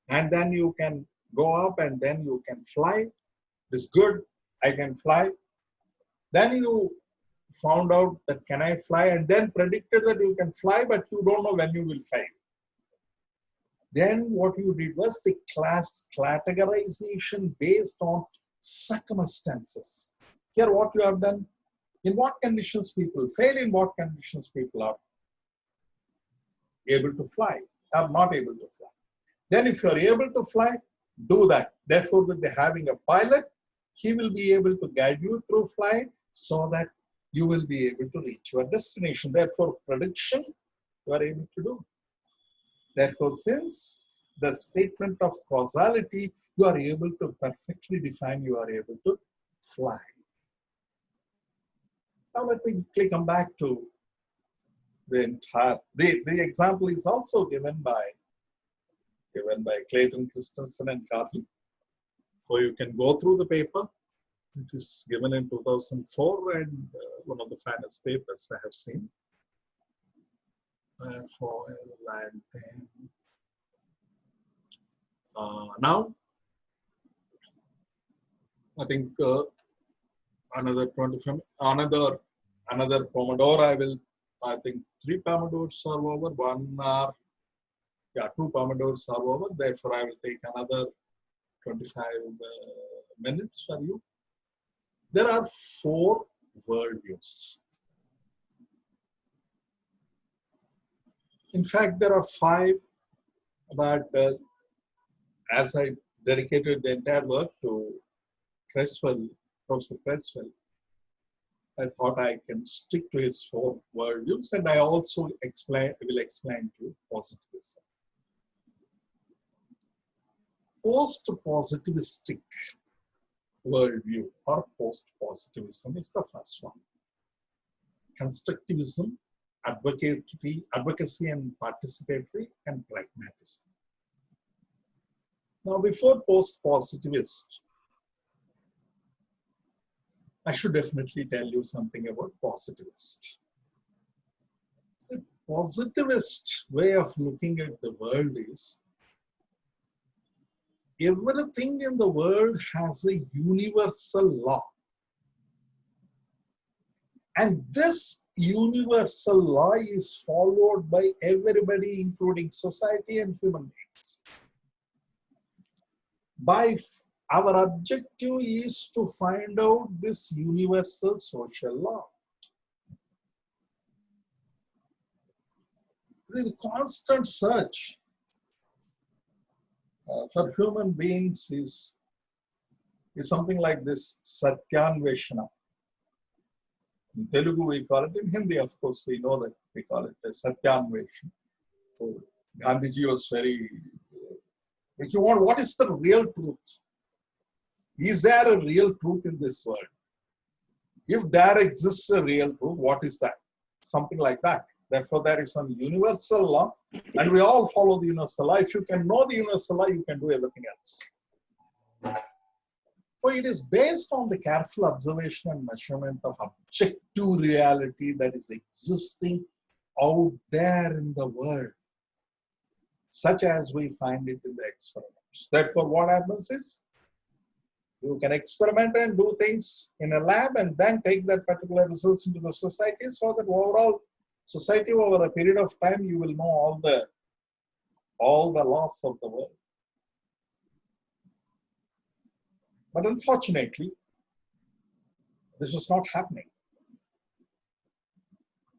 and then you can go up and then you can fly. This good, I can fly. Then you found out that can I fly and then predicted that you can fly, but you don't know when you will fly. Then what you did was the class categorization based on circumstances. Here what you have done, in what conditions people fail, in what conditions people are able to fly, are not able to fly. Then if you are able to fly, do that. Therefore, with the having a pilot, he will be able to guide you through flight so that you will be able to reach your destination. Therefore, prediction you are able to do. Therefore, since the statement of causality, you are able to perfectly define, you are able to fly. Now let me quickly come back to the entire, the, the example is also given by, given by Clayton Christensen and Carlile. So you can go through the paper. It is given in 2004 and uh, one of the finest papers I have seen. Therefore, and then uh, now, I think uh, another 25, another another Pomodoro. I will. I think three Pomodors are over. One are yeah, two Pomodors are over. Therefore, I will take another 25 uh, minutes for you. There are four worldviews. In fact, there are five, but uh, as I dedicated the entire work to Creswell, Professor Creswell, I thought I can stick to his four worldviews, and I also explain will explain to positivism. Post-positivistic worldview or post-positivism is the first one. Constructivism, advocacy, advocacy and participatory, and pragmatism. Now, before post-positivist, I should definitely tell you something about positivist. The positivist way of looking at the world is everything in the world has a universal law. And this universal law is followed by everybody, including society and human beings. By our objective is to find out this universal social law. The constant search uh, for human beings is, is something like this Satyanveshana. In Telugu, we call it, in Hindi, of course, we know that we call it Satyanveshana. So Gandhiji was very, if you want, what is the real truth? Is there a real truth in this world? If there exists a real truth, what is that? Something like that. Therefore, there is some universal law, and we all follow the universal law. If you can know the universal law, you can do everything else. So it is based on the careful observation and measurement of objective reality that is existing out there in the world, such as we find it in the experiments. Therefore, what happens is, you can experiment and do things in a lab and then take that particular results into the society so that overall society over a period of time you will know all the all the laws of the world. But unfortunately, this was not happening.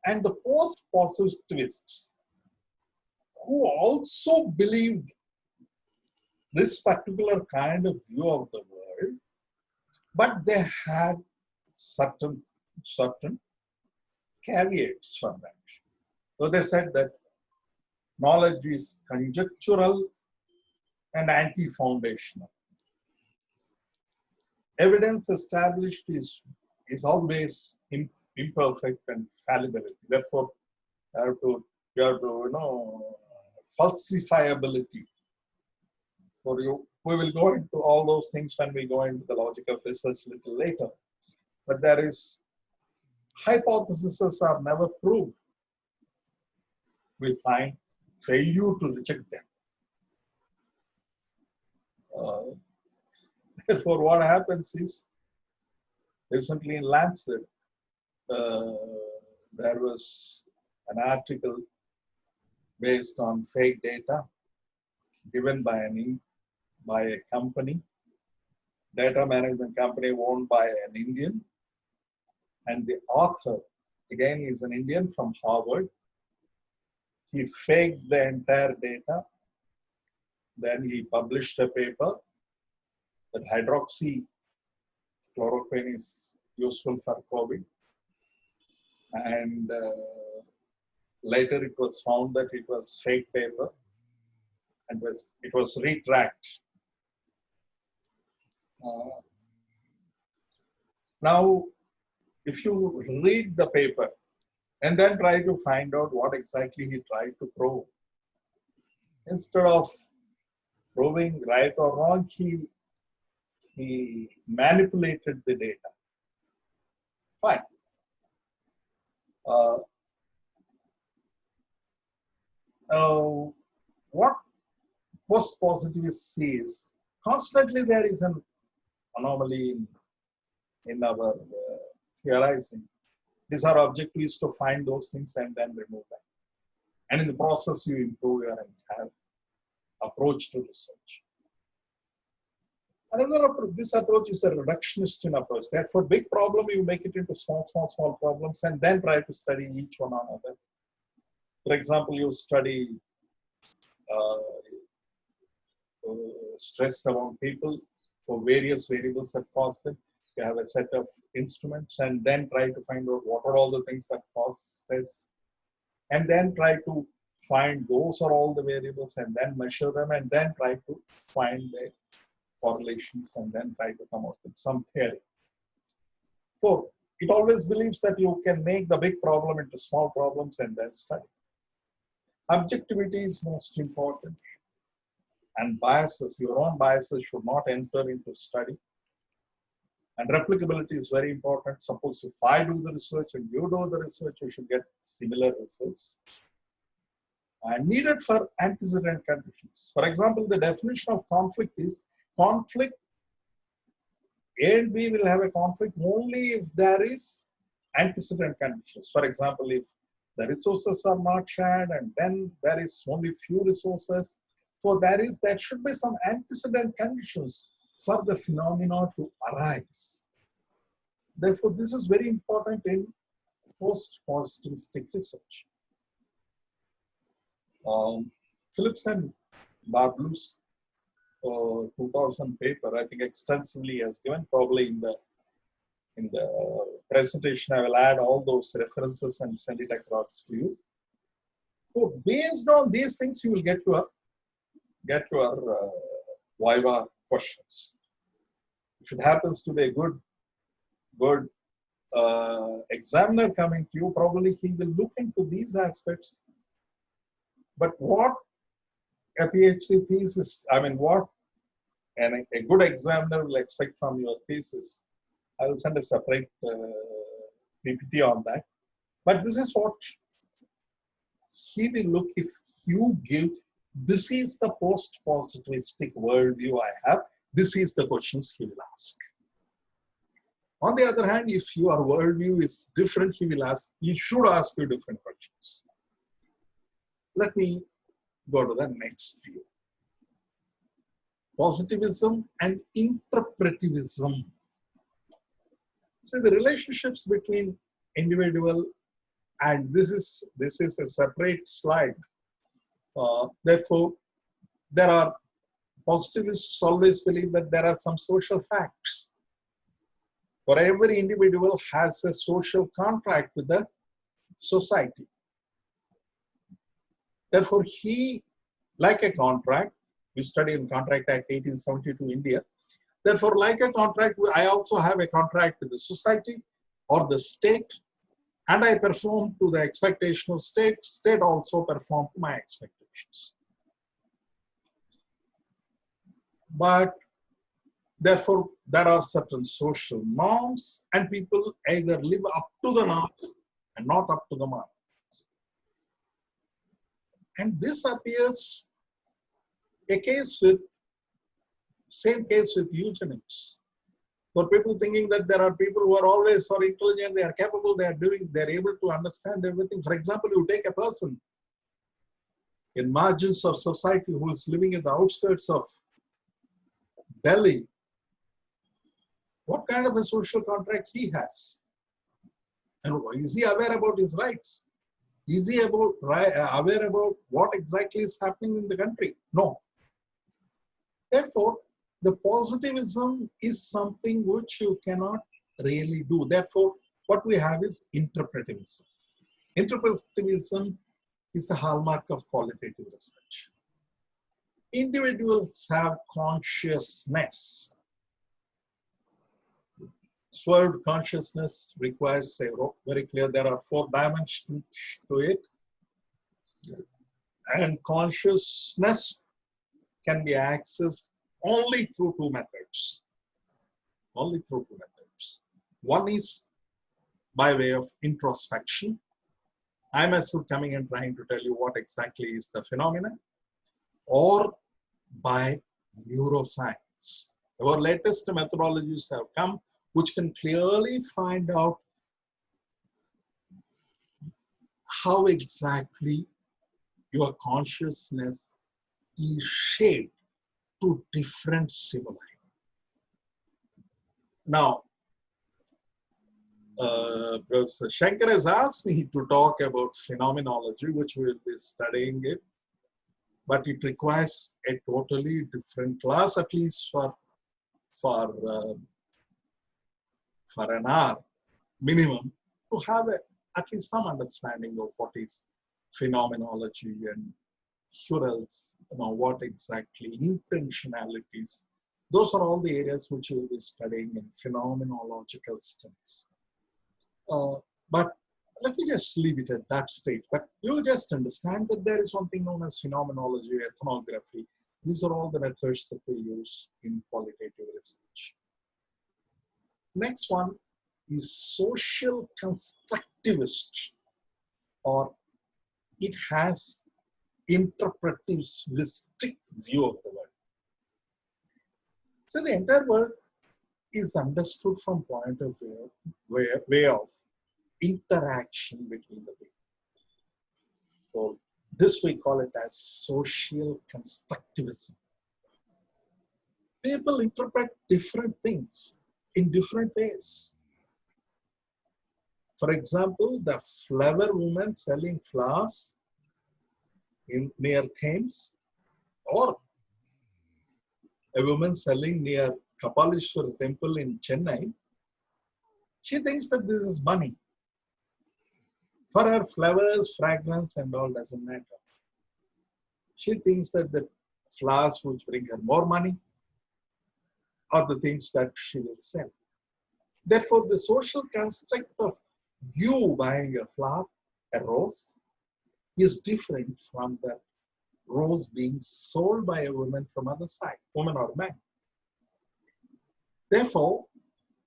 And the post-positivists who also believed this particular kind of view of the world, but they had certain, certain caveats for that. So they said that knowledge is conjectural and anti-foundational. Evidence established is, is always imperfect and fallibility. Therefore, you have to, you have to, you know, falsifiability. For you, we will go into all those things when we go into the logic of research a little later. But there is hypotheses are never proved. We find failure to reject them. Uh, therefore, what happens is, recently in Lancet, uh, there was an article based on fake data given by an by a company, data management company owned by an Indian, and the author, again, is an Indian from Harvard. He faked the entire data. Then he published a paper that hydroxychloroquine is useful for COVID. And uh, later it was found that it was fake paper. and was it was retracked. Uh, now, if you read the paper and then try to find out what exactly he tried to prove, instead of proving right or wrong, he he manipulated the data. Fine. Uh, uh, what post-positivists see constantly there is an anomaly in, in our uh, theorizing. This our objective is to find those things and then remove them. And in the process, you improve your entire approach to research. Another approach, this approach is a reductionist approach. Therefore, big problem, you make it into small, small, small problems and then try to study each one another. For example, you study uh, uh, stress among people for various variables that cause them. You have a set of instruments and then try to find out what are all the things that cause stress. And then try to find those are all the variables and then measure them and then try to find the correlations and then try to come up with some theory. So it always believes that you can make the big problem into small problems and then study. Objectivity is most important and biases, your own biases should not enter into study. And replicability is very important. Suppose if I do the research and you do the research, you should get similar results. And needed for antecedent conditions. For example, the definition of conflict is conflict A and B will have a conflict only if there is antecedent conditions. For example, if the resources are not shared and then there is only few resources. So there is there should be some antecedent conditions for the phenomena to arise. Therefore, this is very important in post-positivistic research. Um, Phillips and Burbules' uh, 2000 paper, I think extensively has given probably in the in the presentation, I will add all those references and send it across to you. So based on these things, you will get your get your uh, Viva questions. If it happens to be a good good uh, examiner coming to you, probably he will look into these aspects. But what a PhD thesis, I mean, what and a good examiner will expect from your thesis I will send a separate uh, PPT on that. But this is what he will look if you give, this is the post-positivistic worldview I have, this is the questions he will ask. On the other hand, if your worldview is different, he will ask, he should ask you different questions. Let me go to the next view. Positivism and interpretivism so the relationships between individual and this is this is a separate slide. Uh, therefore, there are positivists always believe that there are some social facts. For every individual has a social contract with the society. Therefore, he, like a contract, we study in Contract Act 1872 India, Therefore, like a contract, I also have a contract with the society or the state, and I perform to the expectation of state. State also perform to my expectations. But therefore, there are certain social norms, and people either live up to the norms and not up to the norms. And this appears a case with same case with eugenics. For people thinking that there are people who are always or intelligent, they are capable, they are doing, they are able to understand everything. For example, you take a person in margins of society who is living in the outskirts of Delhi, what kind of a social contract he has? And is he aware about his rights? Is he about, uh, aware about what exactly is happening in the country? No. Therefore, the positivism is something which you cannot really do. Therefore, what we have is interpretivism. Interpretivism is the hallmark of qualitative research. individuals have consciousness. Swerved consciousness requires a very clear, there are four dimensions to it. And consciousness can be accessed only through two methods. Only through two methods. One is by way of introspection. I myself coming and trying to tell you what exactly is the phenomenon or by neuroscience. Our latest methodologies have come which can clearly find out how exactly your consciousness is shaped to different stimuli. Now, uh, Professor Shankar has asked me to talk about phenomenology, which we'll be studying it, but it requires a totally different class, at least for, for, uh, for an hour minimum, to have a, at least some understanding of what is phenomenology and Husserl's, you know, what exactly intentionalities. Those are all the areas which we'll be studying in phenomenological studies. Uh, but let me just leave it at that stage. But you just understand that there is something known as phenomenology, ethnography. These are all the methods that we use in qualitative research. Next one is social constructivist, or it has interpretivistic view of the world. So the entire world is understood from point of view, way, of interaction between the people. So this we call it as social constructivism. People interpret different things in different ways. For example, the flower woman selling flowers in near Thames or a woman selling near Kapalishwar temple in Chennai, she thinks that this is money. For her, flowers, fragrance, and all doesn't matter. She thinks that the flowers which bring her more money are the things that she will sell. Therefore, the social construct of you buying a flower, a rose, is different from the rose being sold by a woman from other side, woman or man. Therefore,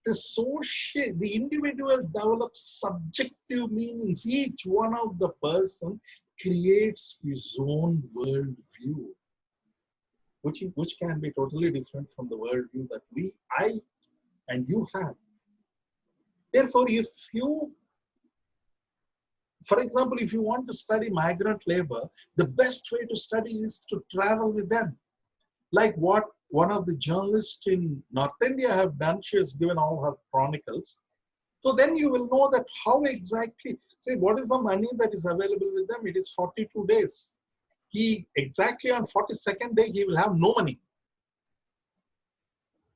the social, the individual develops subjective meanings. Each one of the person creates his own world view, which, which can be totally different from the world view that we, I, and you have. Therefore, if you for example, if you want to study migrant labor, the best way to study is to travel with them. Like what one of the journalists in North India have done, she has given all her chronicles. So then you will know that how exactly, say what is the money that is available with them? It is 42 days. He exactly on 42nd day, he will have no money.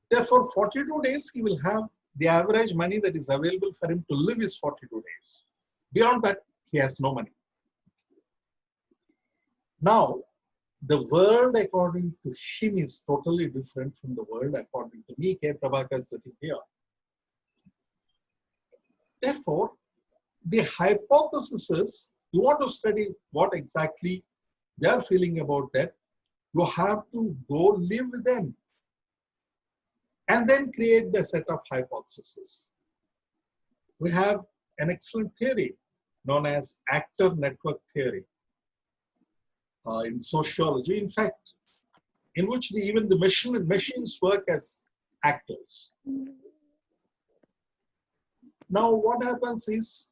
Therefore, 42 days, he will have the average money that is available for him to live is 42 days. Beyond that, he has no money. Now, the world according to him is totally different from the world according to me, K. Prabhakar sitting here. Therefore, the hypothesis is you want to study what exactly they are feeling about that, you have to go live with them and then create the set of hypotheses. We have an excellent theory known as actor network theory uh, in sociology. In fact, in which the, even the machine machines work as actors. Now, what happens is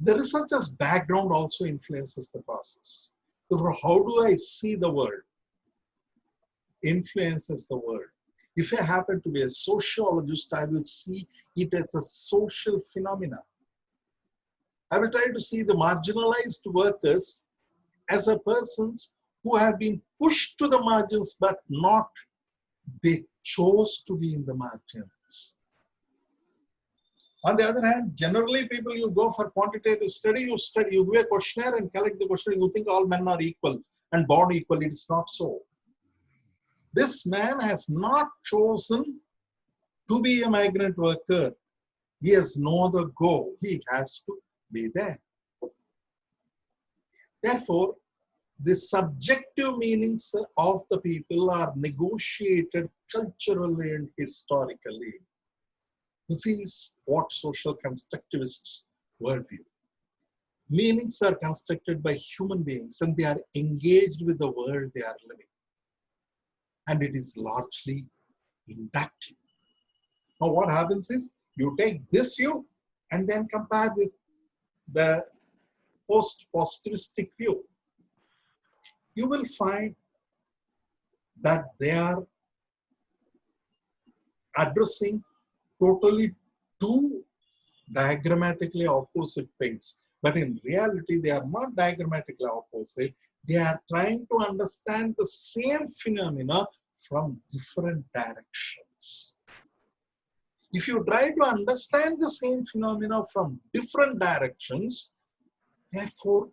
the researcher's background also influences the process. So how do I see the world? Influences the world. If I happen to be a sociologist, I will see it as a social phenomenon. I will try to see the marginalized workers as a persons who have been pushed to the margins, but not they chose to be in the margins. On the other hand, generally people, you go for quantitative study, you study, you do a questionnaire and collect the questionnaire, you think all men are equal. and born equal. It is not so. This man has not chosen to be a migrant worker. He has no other goal. He has to be there. Therefore, the subjective meanings of the people are negotiated culturally and historically. This is what social constructivists worldview. Meanings are constructed by human beings and they are engaged with the world they are living. And it is largely inductive. Now what happens is you take this view and then compare with the post-positivistic view. You will find that they are addressing totally two diagrammatically opposite things. But in reality, they are not diagrammatically opposite. They are trying to understand the same phenomena from different directions. If you try to understand the same phenomena from different directions, therefore,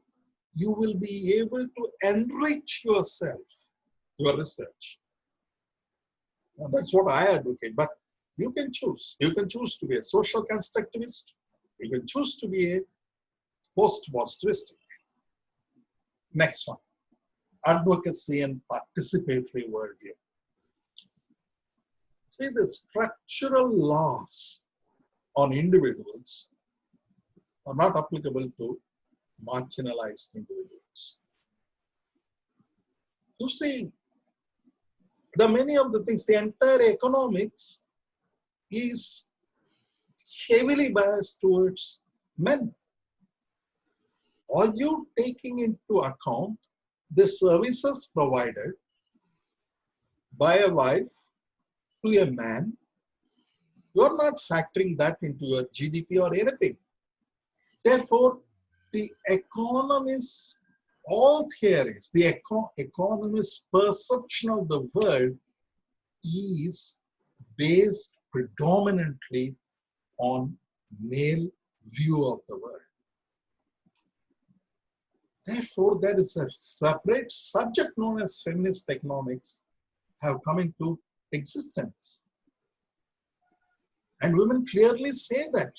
you will be able to enrich yourself, your research. That's what I advocate, but you can choose. You can choose to be a social constructivist. You can choose to be a post-positivistic. Next one, advocacy and participatory worldview. See, the structural laws on individuals are not applicable to marginalized individuals. You see, the many of the things, the entire economics is heavily biased towards men. Are you taking into account the services provided by a wife to a man? You're not factoring that into your GDP or anything. Therefore, the economists, all theories, the eco economist's perception of the world is based predominantly on male view of the world. Therefore, there is a separate subject known as feminist economics have come into existence. And women clearly say that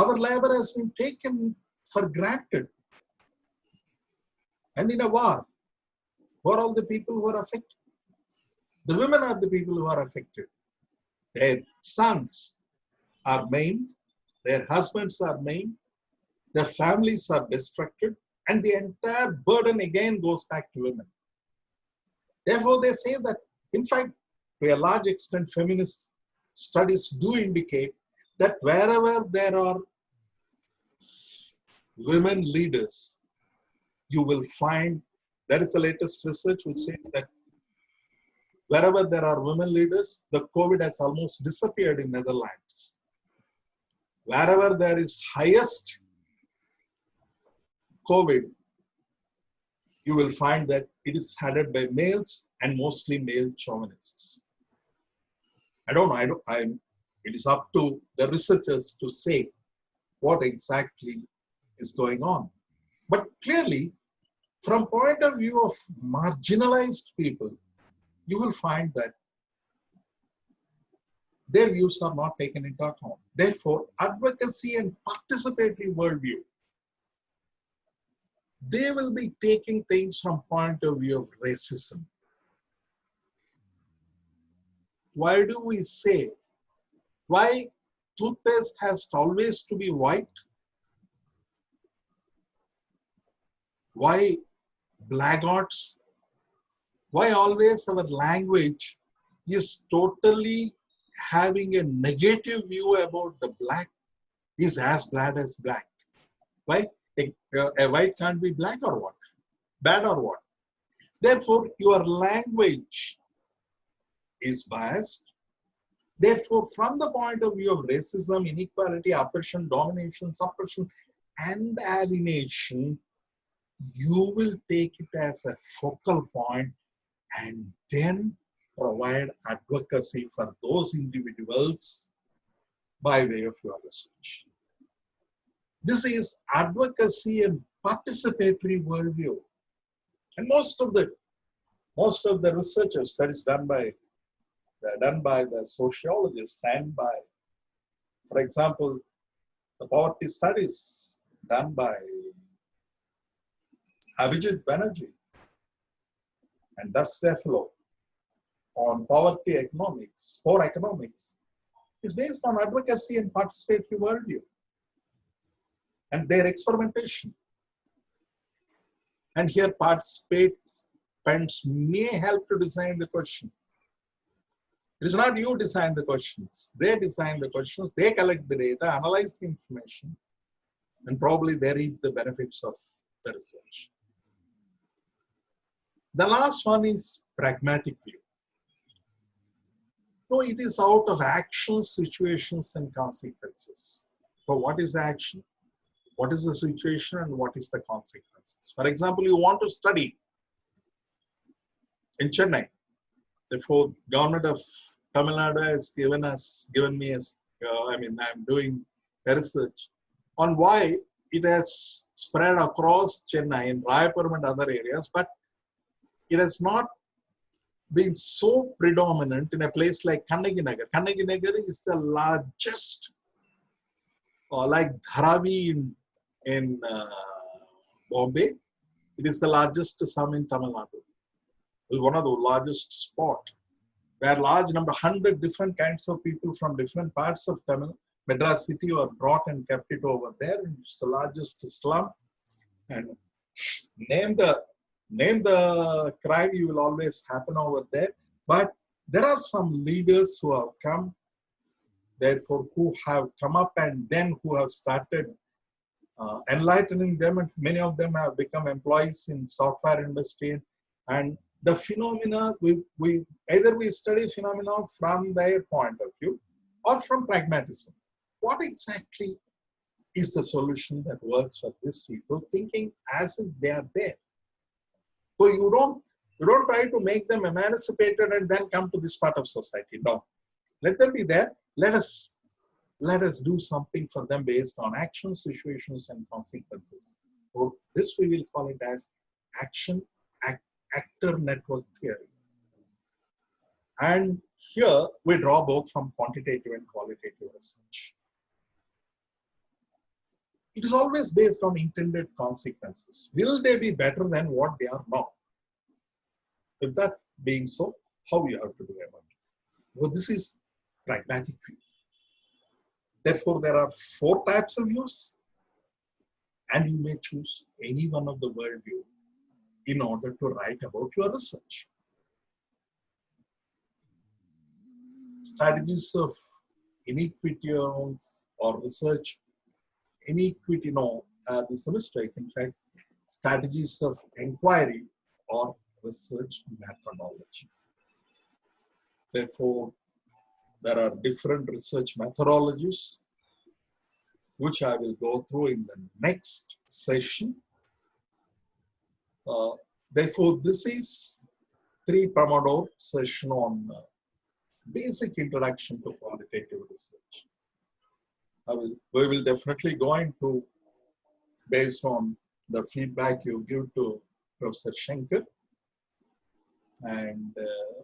our labor has been taken for granted. And in a war, who are all the people who are affected? The women are the people who are affected. Their sons are maimed, their husbands are maimed, their families are destructed, and the entire burden again goes back to women. Therefore, they say that, in fact, to a large extent, feminist studies do indicate that wherever there are women leaders, you will find, that is the latest research which says that wherever there are women leaders, the COVID has almost disappeared in Netherlands. Wherever there is highest COVID, you will find that it is headed by males and mostly male chauvinists. I don't know, I don't, I'm, it is up to the researchers to say what exactly is going on. But clearly, from point of view of marginalized people, you will find that their views are not taken into account. Therefore, advocacy and participatory worldview, they will be taking things from point of view of racism. Why do we say, why toothpaste has always to be white? Why blackguards? Why always our language is totally having a negative view about the black is as bad as black. Why? Eh, eh, a, a white can't be black or what? Bad or what? Therefore, your language is biased. Therefore, from the point of view of racism, inequality, oppression, domination, suppression, and alienation, you will take it as a focal point and then provide advocacy for those individuals by way of your research. This is advocacy and participatory worldview. And most of the most of the researchers that is done by done by the sociologists and by, for example, the poverty studies done by Abhijit Banerjee and Esther Duflo on poverty economics, poor economics, is based on advocacy and participatory worldview and their experimentation. And here participants may help to design the question. It is not you design the questions. They design the questions, they collect the data, analyze the information, and probably they reap the benefits of the research. The last one is pragmatic view. No, it is out of actions, situations, and consequences. So what is action? What is the situation and what is the consequences? For example, you want to study in Chennai. Therefore, government of Tamil Nadu has given us, given me as, uh, I mean, I'm doing research on why it has spread across Chennai in Royapuram and other areas, but it has not been so predominant in a place like Kannagi Nagar is the largest, uh, like Dharavi in, in uh, Bombay. It is the largest sum in Tamil Nadu. It is one of the largest spot where large number, 100 different kinds of people from different parts of Tamil, Madras city were brought and kept it over there. It's the largest slum. And name the name the crime, you will always happen over there. But there are some leaders who have come, therefore, who have come up and then who have started uh, enlightening them. And many of them have become employees in software industry. And the phenomena, we, we either we study phenomena from their point of view or from pragmatism. What exactly is the solution that works for these people, thinking as if they are there? So you don't you don't try to make them emancipated and then come to this part of society. No. Let them be there. Let us let us do something for them based on actions, situations, and consequences. Or this we will call it as action act, actor network theory. And here we draw both from quantitative and qualitative research. It is always based on intended consequences. Will they be better than what they are now? If that being so, how you have to do about it? Well, this is pragmatic view. Therefore, there are four types of views, and you may choose any one of the worldview in order to write about your research. Strategies of inequity or research, inequity, no, uh, this is a. In fact, strategies of inquiry or research methodology. Therefore, there are different research methodologies, which I will go through in the next session. Uh, therefore, this is three Pomodoro session on uh, basic introduction to qualitative research. Will, we will definitely go into, based on the feedback you give to Professor Shankar. And uh,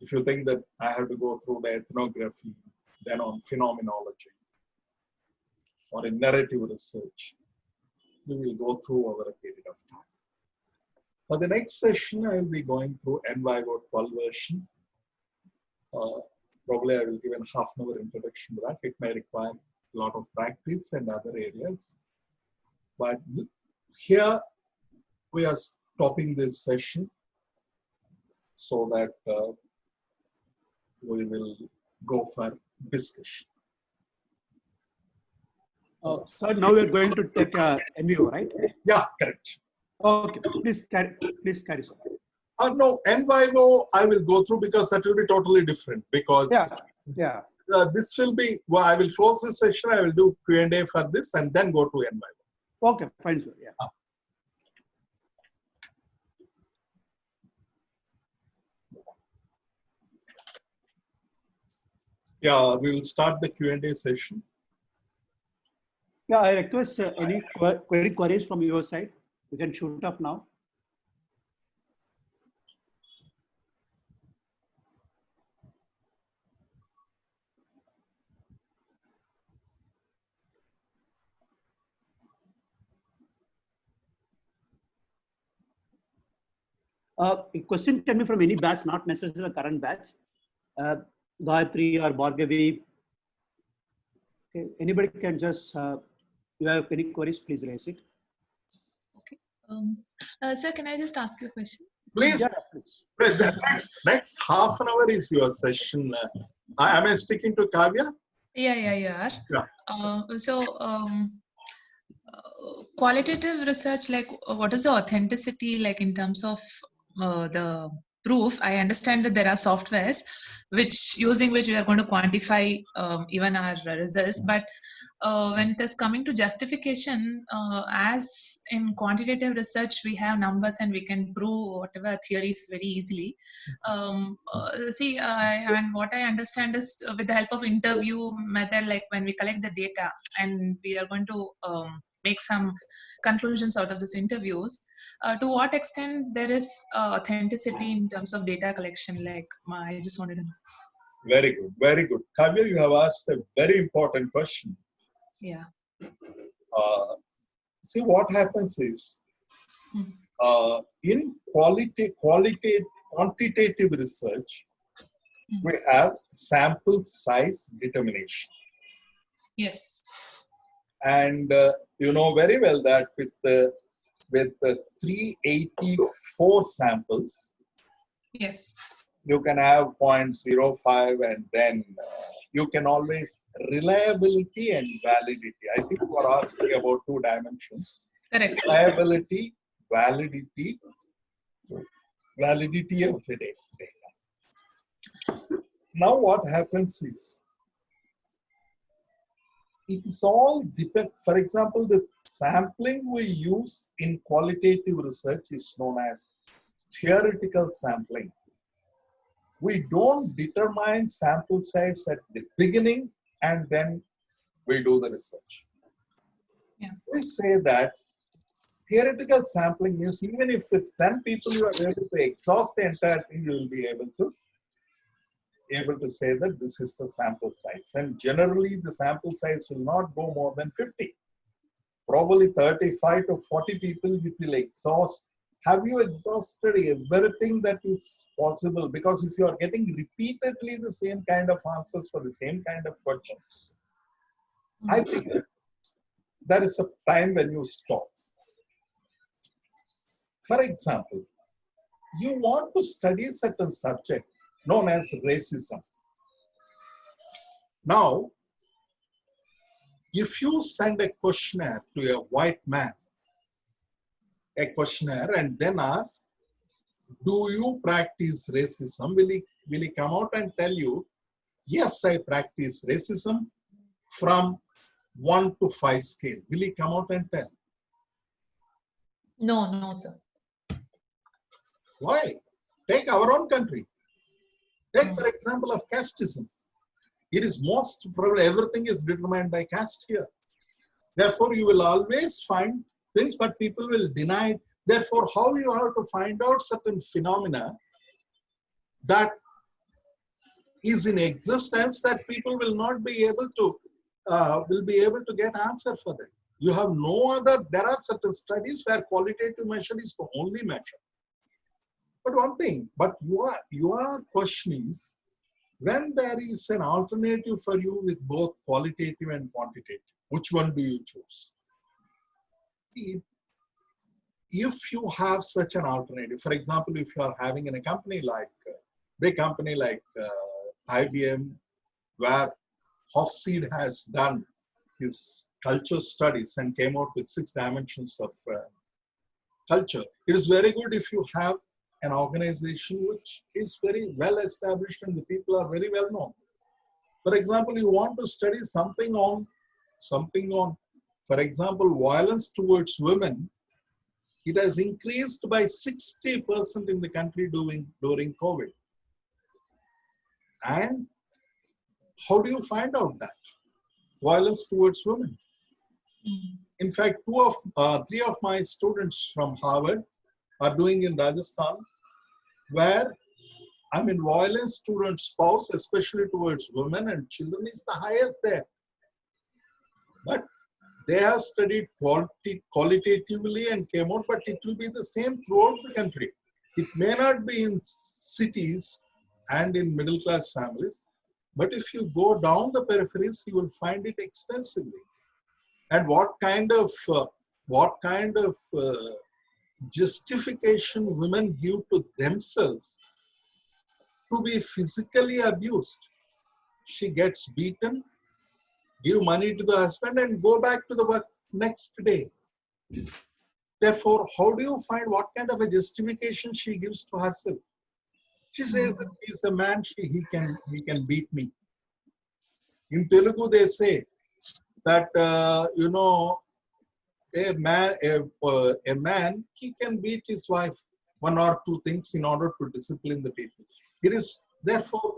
if you think that I have to go through the ethnography, then on phenomenology, or in narrative research, we will go through over a period of time. For the next session, I will be going through NVivo 12 version. Uh, probably I will give a half an hour introduction to that. It may require a lot of practice and other areas. But here we are stopping this session so that uh, we will go for discussion. Uh, so now we're going to take a NVivo, right? Yeah, correct. Okay, please carry, please carry on. Uh, no, NVivo I will go through because that will be totally different because yeah, yeah. Uh, this will be, well, I will close this session, I will do Q&A for this and then go to NVivo. Okay, fine, sir, yeah. Uh. Yeah, we will start the Q&A session. Yeah, I request uh, any query queries from your side. You can shoot up now. Uh, a question can be from any batch, not necessarily the current batch. Uh, Gayatri or Bhargavi. Okay, anybody can just, uh, you have any queries, please raise it. Okay. Um, uh, sir, can I just ask you a question? Please, Yeah, please. the the next, next half an hour is your session. Uh, I- Am I speaking to Kavya? Yeah, yeah, you are. Yeah. Uh, so, um, uh, qualitative research, like, uh, what is the authenticity like in terms of uh, the proof? I understand that there are softwares which using which we are going to quantify um, even our results, but uh, when it is coming to justification, uh, as in quantitative research, we have numbers and we can prove whatever theories very easily. Um, uh, see, I and what I understand is uh, with the help of interview method, like when we collect the data and we are going to um, make some conclusions out of these interviews. Uh, to what extent there is uh, authenticity in terms of data collection? Like, I just wanted to know. Very good, very good. Kavya, you have asked a very important question. Yeah. Uh, see, what happens is, Hmm. uh, in quality, quality, quantitative research, Hmm. we have sample size determination. Yes. And uh, you know very well that with the with the 384 samples Yes. you can have 0.05 and then uh, you can always reliability and validity i think you are asking about two dimensions Correct. reliability validity validity of the data now what happens is it is all depend for example the sampling we use in qualitative research is known as theoretical sampling we don't determine sample size at the beginning and then we do the research Yeah. we say that theoretical sampling is even if with 10 people you are able to exhaust the entire thing you will be able to able to say that this is the sample size. And generally, the sample size will not go more than 50. Probably 35 to 40 people it will exhaust. Have you exhausted everything that is possible? Because if you are getting repeatedly the same kind of answers for the same kind of questions, I mm-hmm. think there is a time when you stop. For example, you want to study certain subject known as racism. Now, if you send a questionnaire to a white man, a questionnaire, and then ask, do you practice racism? Will he, will he come out and tell you, yes, I practice racism from one to five scale? Will he come out and tell? No, no, sir. Why? Take our own country. Take, Hmm. for example, of casteism. It is most probably everything is determined by caste here. Therefore, you will always find things, but people will deny it. Therefore, how you have to find out certain phenomena that is in existence that people will not be able to uh, will be able to get answer for that. You have no other. There are certain studies where qualitative measure is the only measure. But one thing, but your your question is when there is an alternative for you with both qualitative and quantitative, which one do you choose? If, if you have such an alternative, for example, if you are having in a company like uh, big company like uh, IBM, where Hofstede has done his culture studies and came out with six dimensions of uh, culture. It is very good if you have an organization which is very well established and the people are very well known. For example, you want to study something on something on, for example, violence towards women. It has increased by 60% in the country during, during COVID. And how do you find out that? Violence towards women. In fact, two of uh, three of my students from Harvard are doing in Rajasthan, where I mean violence towards spouse, especially towards women and children, is the highest there. But they have studied quality, qualitatively and came out, but it will be the same throughout the country. It may not be in cities and in middle class families, but if you go down the peripheries, you will find it extensively. And what kind of uh, what kind of uh, justification women give to themselves to be physically abused? She gets beaten, give money to the husband, and go back to the work next day. Therefore, how do you find what kind of a justification she gives to herself? She says that he's a man, she, he can he can beat me. In Telugu, they say that uh, you know a man a, uh, a man he can beat his wife one or two things in order to discipline the people. It is therefore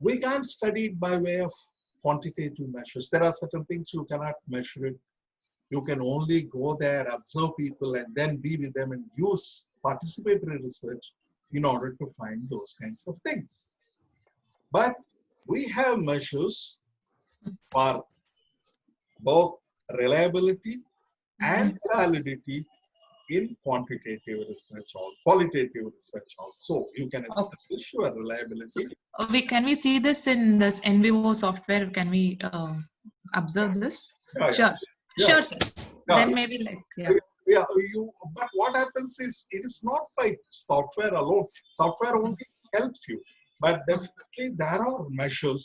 we can't study it by way of quantitative measures. There are certain things you cannot measure it. You can only go there, observe people, and then be with them and use participatory research in order to find those kinds of things. But we have measures for both reliability and validity in quantitative research or qualitative research also. You can establish your reliability. Uh, We, can we see this in this NVivo software? Can we uh, observe this? Yeah. Sure, Yeah. sure, sir. Yeah. Then maybe like, yeah. yeah, you, but what happens is it is not by software alone. Software only helps you, but definitely there are measures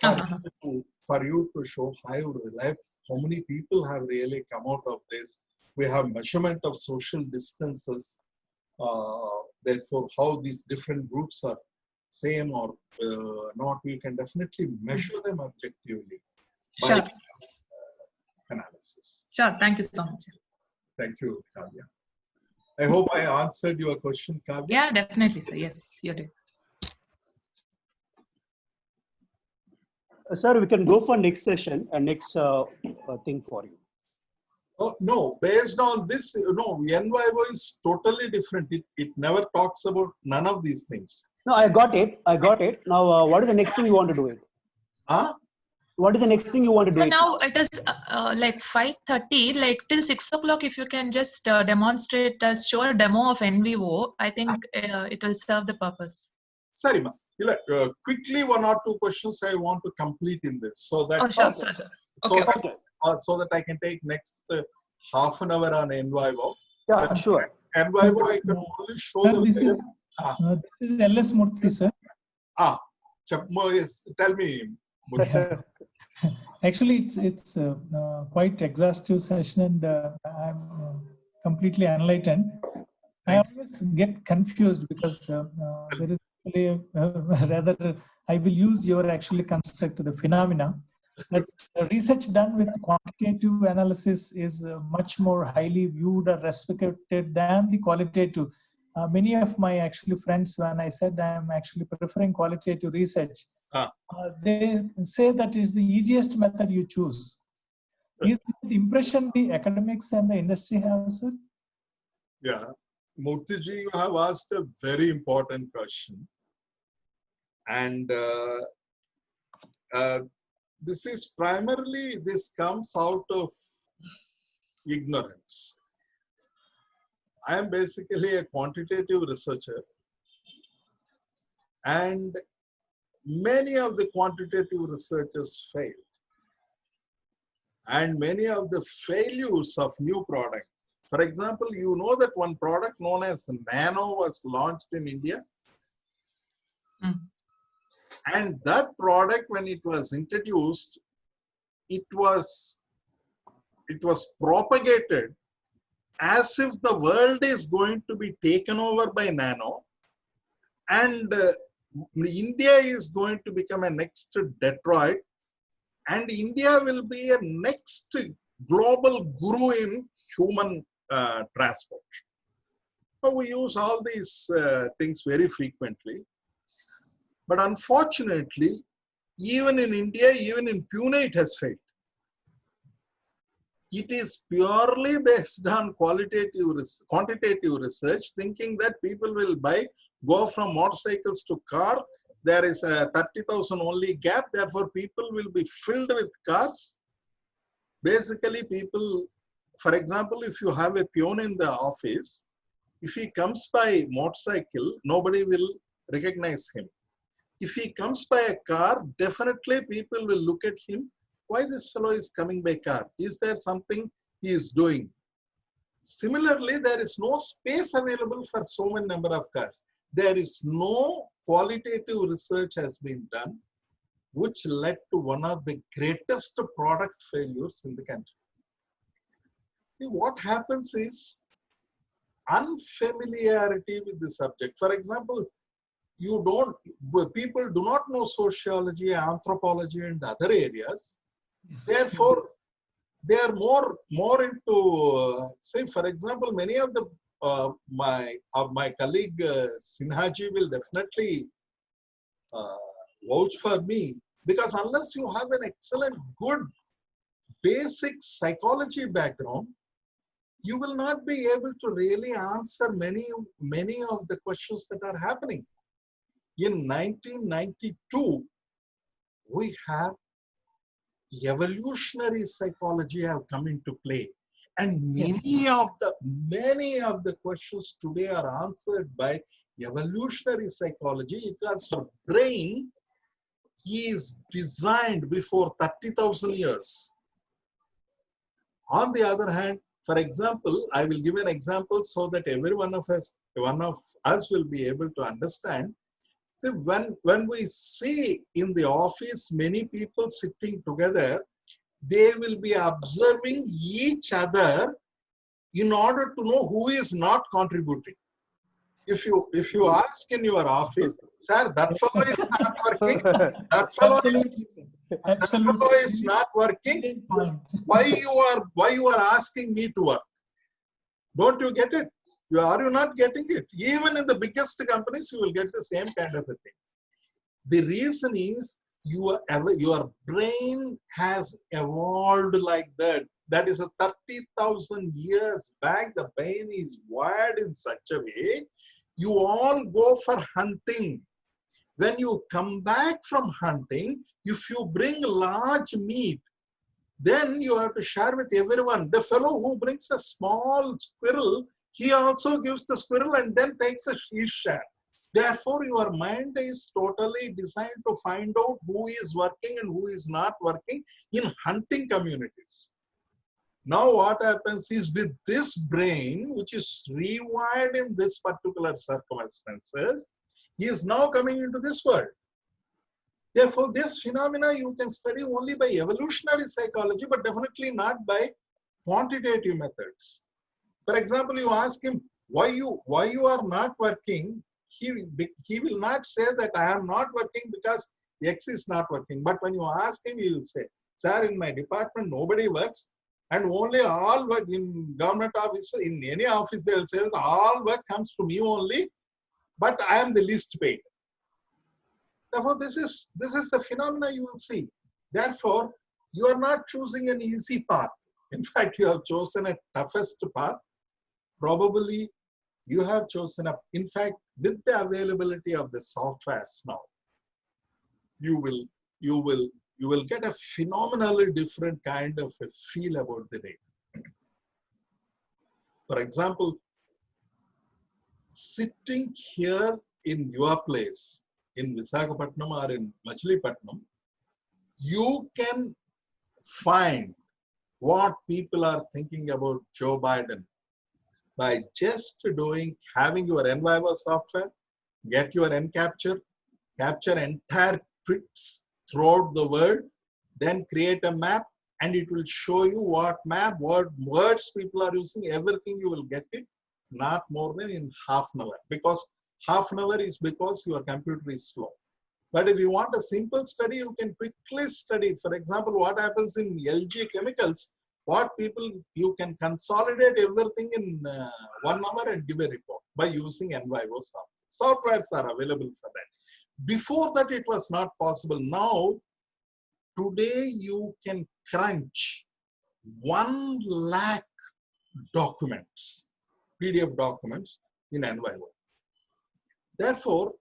for, Uh-huh. you, to, for you to show how reliable, how many people have really come out of this. We have measurement of social distances. Uh, therefore, how these different groups are same or uh, not, we can definitely measure them objectively by Sure, analysis. sure. Thank you so much. Thank you, Kavya. I hope I answered your question, Kavya. Yeah, definitely, sir. Yes, you did. Sir, we can go for next session and next uh, uh, thing for you. Oh, no, based on this, you know, NVivo is totally different. It, it never talks about none of these things. No, I got it. I got it. Now, uh, what is the next thing you want to do it? Huh? What is the next thing you want to do So it? now it is uh, uh, like 5.30, like till 6 o'clock, if you can just uh, demonstrate, uh, show a demo of NVivo, I think uh, it will serve the purpose. Sorry, ma. Ila- Uh, quickly, one or two questions I want to complete in this so that, Oh, sure, sure, sure. so, okay. that uh, so that I can take next uh, half an hour on NVivo. Yeah, sure. NVivo, I can only show Sir, the this is, Ah. uh, this is LS Murthy, sir. ah, Chapmo is, tell me. Actually, it's it's uh, uh, quite exhaustive session, and uh, I'm uh, completely enlightened. I always get confused because uh, uh, there is actually uh, rather I will use your actually construct the phenomena. But research done with quantitative analysis is uh, much more highly viewed or respected than the qualitative. Uh, many of my actually friends, when I said I am actually preferring qualitative research, Ah. uh, they say that is the easiest method you choose. Is the impression the academics and the industry have, sir? Yeah, Murthyji, you have asked a very important question. And uh, uh, this is primarily, this comes out of ignorance. I am basically a quantitative researcher. And many of the quantitative researchers failed. And many of the failures of new product for example, you know that one product known as Nano was launched in India. Mm. And that product, when it was introduced, it was it was propagated as if the world is going to be taken over by Nano, and uh, India is going to become a next Detroit, and India will be a next global guru in human uh, transport. So we use all these uh, things very frequently. But unfortunately, even in India, even in Pune, it has failed. It is purely based on qualitative, quantitative research, thinking that people will buy, go from motorcycles to car. There is a 30,000 only gap, therefore people will be filled with cars. Basically, people for example, if you have a peon in the office, If he comes by motorcycle, nobody will recognize him. If he comes by a car, definitely people will look at him. Why this fellow is coming by car? Is there something he is doing? Similarly, there is no space available for so many number of cars. There is no qualitative research has been done, which led to one of the greatest product failures in the country. See, what happens is unfamiliarity with the subject. For example, you don't, people do not know sociology, anthropology, and other areas. Yes. Therefore, they are more more into uh, say, for example, many of the uh, my uh, my colleague uh, Sinhaji will definitely uh, vouch for me because unless you have an excellent, good, basic psychology background, you will not be able to really answer many many of the questions that are happening. In 1992, we have evolutionary psychology have come into play and many of the many of the questions today are answered by evolutionary psychology because your brain is designed before 30,000 years. On the other hand, for example, I will give an example so that every one of us, one of us will be able to understand. When, when we see in the office many people sitting together, they will be observing each other in order to know who is not contributing. If you if you ask in your office, sir, that fellow is not working, that fellow is, that fellow is not working, why you are why you are asking me to work? Don't you get it? You are you not getting it? Even in the biggest companies, you will get the same kind of a thing. The reason is your your brain has evolved like that. That is a 30,000 years back. The brain is wired in such a way. You all go for hunting. When you come back from hunting, if you bring large meat, then you have to share with everyone. The fellow who brings a small squirrel, he also gives the squirrel and then takes a his share. Therefore, your mind is totally designed to find out who is working and who is not working in hunting communities. Now, what happens is with this brain, which is rewired in this particular circumstances, he is now coming into this world. Therefore, this phenomena you can study only by evolutionary psychology, but definitely not by quantitative methods. For example, you ask him why you why you are not working. He he will not say that I am not working because X is not working. But when you ask him, he will say, "Sir, in my department nobody works, and only all work in government office in any office they will say all work comes to me only, but I am the least paid." Therefore, this is this is the phenomena you will see. Therefore, you are not choosing an easy path. In fact, you have chosen a toughest path. Probably you have chosen a, in fact, with the availability of the softwares now, you will, you will, you will get a phenomenally different kind of a feel about the day. For example, sitting here in your place, in Visakhapatnam or in Machilipatnam, you can find what people are thinking about Joe Biden by just doing, having your NVivo software, get your NCapture, capture entire trips throughout the world, then create a map and it will show you what map, what words people are using, everything you will get it, not more than in half an hour because half an hour is because your computer is slow. But if you want a simple study, you can quickly study. For example, what happens in LG chemicals, what people, you can consolidate everything in uh, one hour and give a report by using NVivo software. Softwares are available for that. Before that, it was not possible. Now, today you can crunch one lakh documents, PDF documents in NVivo. Therefore,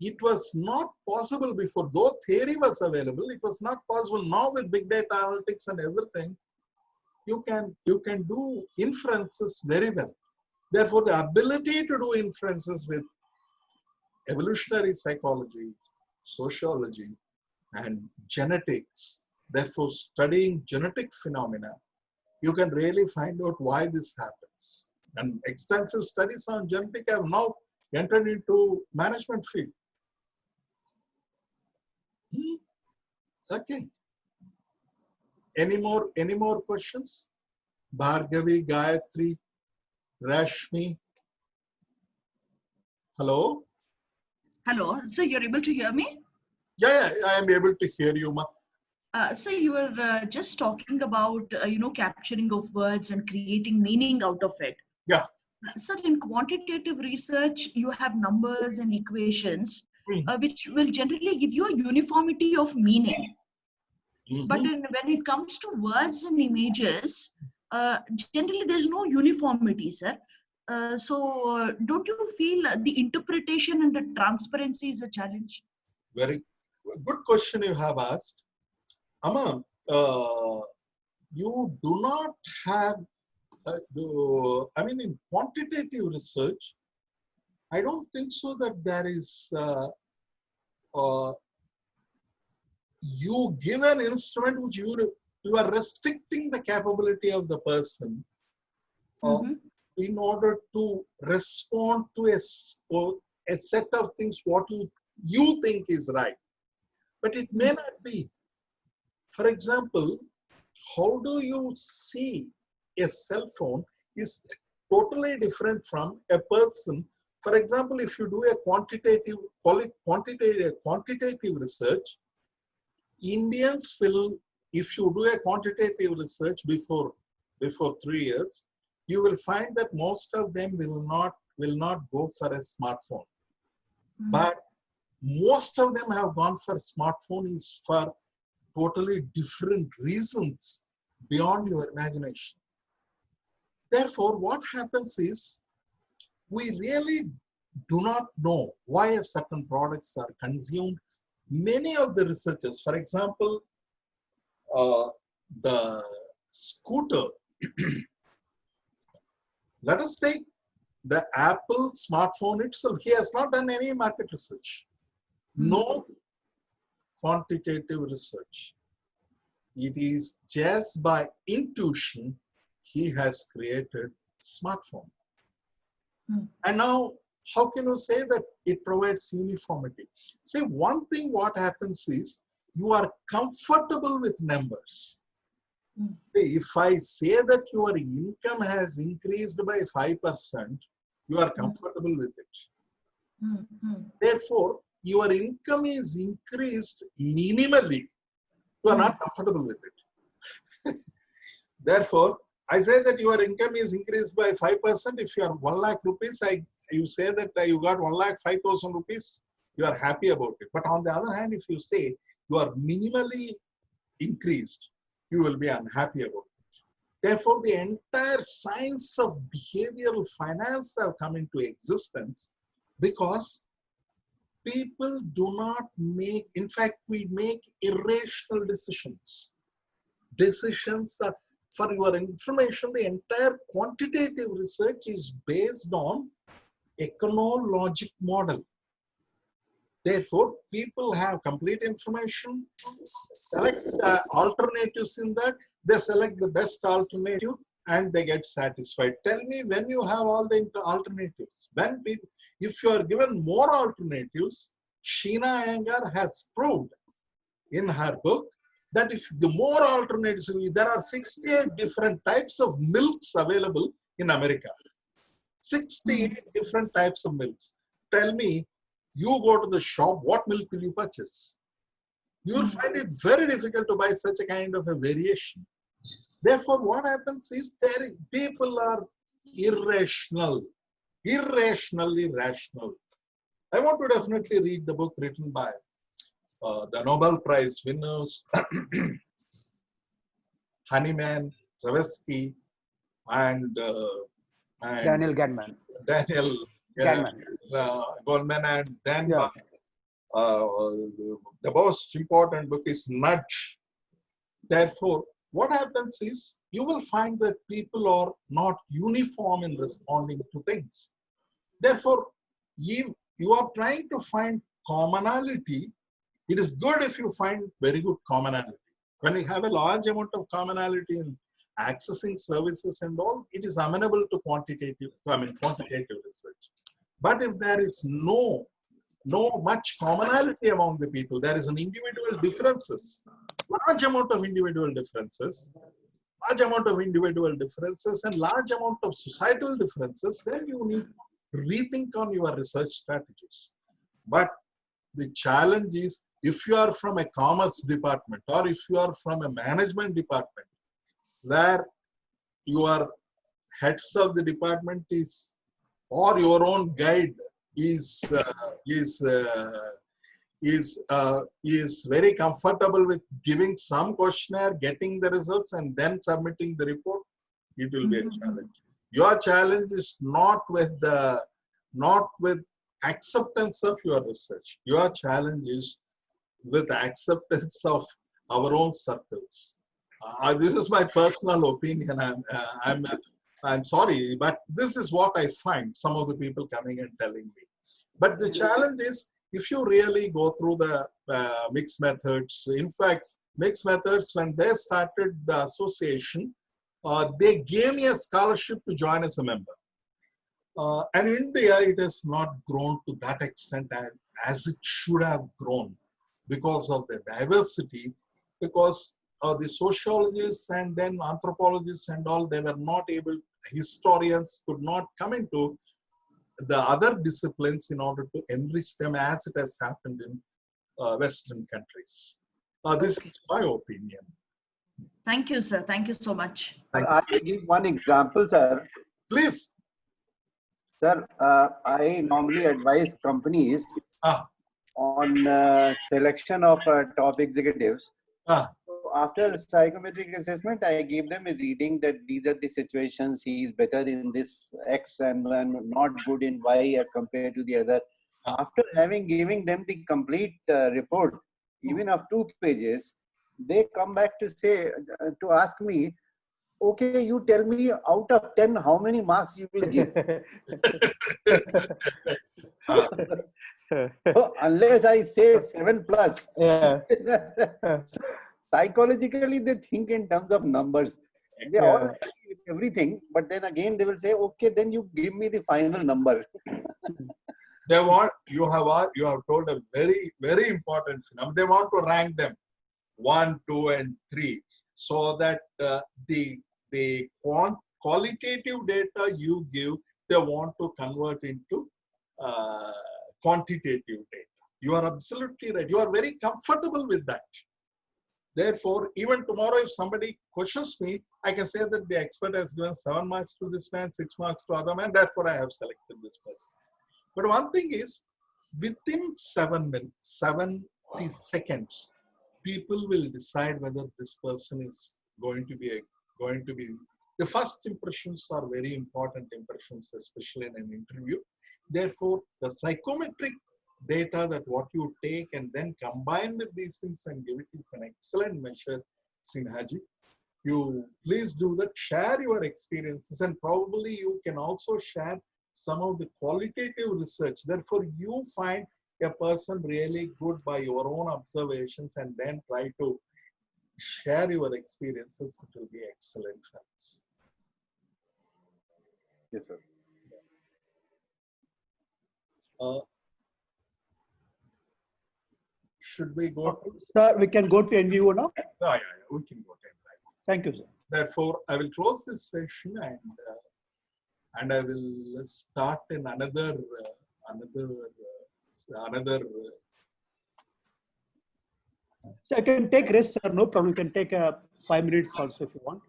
it was not possible before, though theory was available, it was not possible. Now with big data analytics and everything, you can, you can do inferences very well. Therefore, the ability to do inferences with evolutionary psychology, sociology, and genetics, therefore studying genetic phenomena, you can really find out why this happens. And extensive studies on genetic have now entered into management field. Hmm. Okay. Any more, any more questions? Bhargavi, Gayatri, Rashmi. Hello? Hello, so you're able to hear me? Yeah, yeah, I am able to hear you, ma. Uh, so you were uh, just talking about, uh, you know, capturing of words and creating meaning out of it. Yeah. So in quantitative research, you have numbers and equations, Hmm. uh, which will generally give you a uniformity of meaning. But Mhm. in, when it comes to words and images, uh, generally there's no uniformity, sir. Uh, so uh, don't you feel the interpretation and the transparency is a challenge? Very good question you have asked. Amma, uh, you do not have, uh, the, I mean, in quantitative research, I don't think so that there is, uh, uh, you give an instrument which you, you are restricting the capability of the person uh, Mhm. in order to respond to a, a set of things what you, you think is right. But it may not be. For example, how do you see a cell phone is totally different from a person. For example, if you do a quantitative, call it quantitative, quantitative research, Indians will, if you do a quantitative research before, before three years, you will find that most of them will not, will not go for a smartphone. Mm. But most of them have gone for smartphone is for totally different reasons beyond your imagination. Therefore, what happens is we really do not know why certain products are consumed. Many of the researchers, for example, uh, the scooter, let us take the Apple smartphone itself. He has not done any market research. No quantitative research. It is just by intuition he has created smartphone. Hmm. And now, how can you say that it provides uniformity? See, one thing what happens is you are comfortable with numbers. Hmm. See, If I say that your income has increased by 5%, you are comfortable with it. Mm, mm. Therefore, your income is increased minimally. You are not comfortable with it. Therefore, I say that your income is increased by 5%. If you are 1 lakh rupees, I, you say that uh, you got 1 lakh 5,000 rupees, you are happy about it. But on the other hand, if you say you are minimally increased, you will be unhappy about it. Therefore, the entire science of behavioral finance have come into existence because people do not make, in fact, we make irrational decisions. Decisions are, for your information, the entire quantitative research is based on econologic model. Therefore, people have complete information, select uh, alternatives in that, they select the best alternative and they get satisfied. Tell me when you have all the alternatives, when people, if you are given more alternatives, Sheena Iyengar has proved in her book that if the more alternatives, there are 68 different types of milks available in America. 68 different types of milks. Tell me, you go to the shop, what milk will you purchase? You will Hmm. find it very difficult to buy such a kind of a variation. Therefore, what happens is there people are irrational, irrationally rational. I want to definitely read the book written by uh, the Nobel Prize winners, Kahneman, Tversky, and, uh, and Daniel Kahneman. Daniel Kahneman. uh, Goldman, and then Yeah. uh, the most important book is Nudge. Therefore, what happens is you will find that people are not uniform in responding to things. Therefore, you, you are trying to find commonality. It is good if you find very good commonality. When you have a large amount of commonality in accessing services and all, it is amenable to quantitative, I mean, quantitative research. But if there is no, no much commonality among the people, there is an individual differences, large amount of individual differences, large amount of individual differences and large amount of societal differences, then you need to rethink on your research strategies. But the challenge is if you are from a commerce department or if you are from a management department, where your heads of the department is or your own guide is uh, is uh, is uh, is very comfortable with giving some questionnaire getting the results and then submitting the report it will be a challenge. Your challenge is not with the not with acceptance of your research. Your challenge is with acceptance of our own circles uh, this is my personal opinion. I'm, uh, I'm, I'm sorry, but this is what I find some of the people coming and telling me. But the challenge is if you really go through the uh, mixed methods, in fact, mixed methods, when they started the association, uh, they gave me a scholarship to join as a member. Uh, and in India, it has not grown to that extent as, as it should have grown because of the diversity, because uh, the sociologists and then anthropologists and all, they were not able, historians could not come into the other disciplines in order to enrich them as it has happened in uh, Western countries. Uh, this is my opinion. Thank you, sir. Thank you so much. Thank I will give one example, sir. Please. Sir, uh, I normally advise companies Ah. On uh, selection of uh, top executives. Ah. So after psychometric assessment, I give them a reading that these are the situations he is better in this X and, and not good in Y as compared to the other. Ah. After having giving them the complete uh, report, even of two pages, they come back to say uh, to ask me, okay, you tell me out of ten how many marks you will give. So unless I say seven plus, yeah. psychologically they think in terms of numbers. They are all Yeah. with everything, but then again they will say, okay, then you give me the final number. They want, you have, you have told a very, very important phenomenon. They want to rank them one, two, and three so that uh, the, the quant, qualitative data you give, they want to convert into uh, quantitative data. You are absolutely right. You are very comfortable with that. Therefore, even tomorrow, if somebody questions me, I can say that the expert has given seven marks to this man, six marks to other man, therefore I have selected this person. But one thing is, within seven minutes, 70 seconds, people will decide whether this person is going to be a, going to be. The first impressions are very important impressions, especially in an interview. Therefore, the psychometric data that what you take and then combine with these things and give it is an excellent measure, Sinhaji. You please do that, share your experiences and probably you can also share some of the qualitative research. Therefore, you find a person really good by your own observations and then try to share your experiences. It will be excellent us. Yes, sir. Uh, should we go to? Sir, we can go to NGO now. Yeah, yeah, yeah, we can go to it. Thank you, sir. Therefore, I will close this session and uh, and I will start in another uh, another uh, another. Uh, So I can take rest, sir. No problem. You can take uh, five minutes also if you want.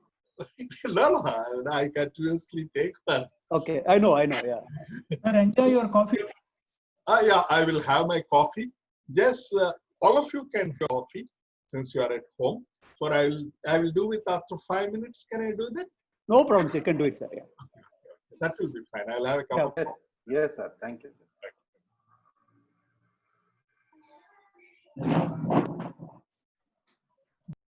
No, no, I continuously take one. Okay, I know, I know. Yeah. Sir, enjoy your coffee. Ah, yeah, I will have my coffee. Yes, uh, all of you can have coffee since you are at home. For I will I will do it after five minutes. Can I do that? No problem. You can do it, sir. Yeah. That will be fine. I'll have a cup Yeah. of coffee. Yes, sir. Thank you.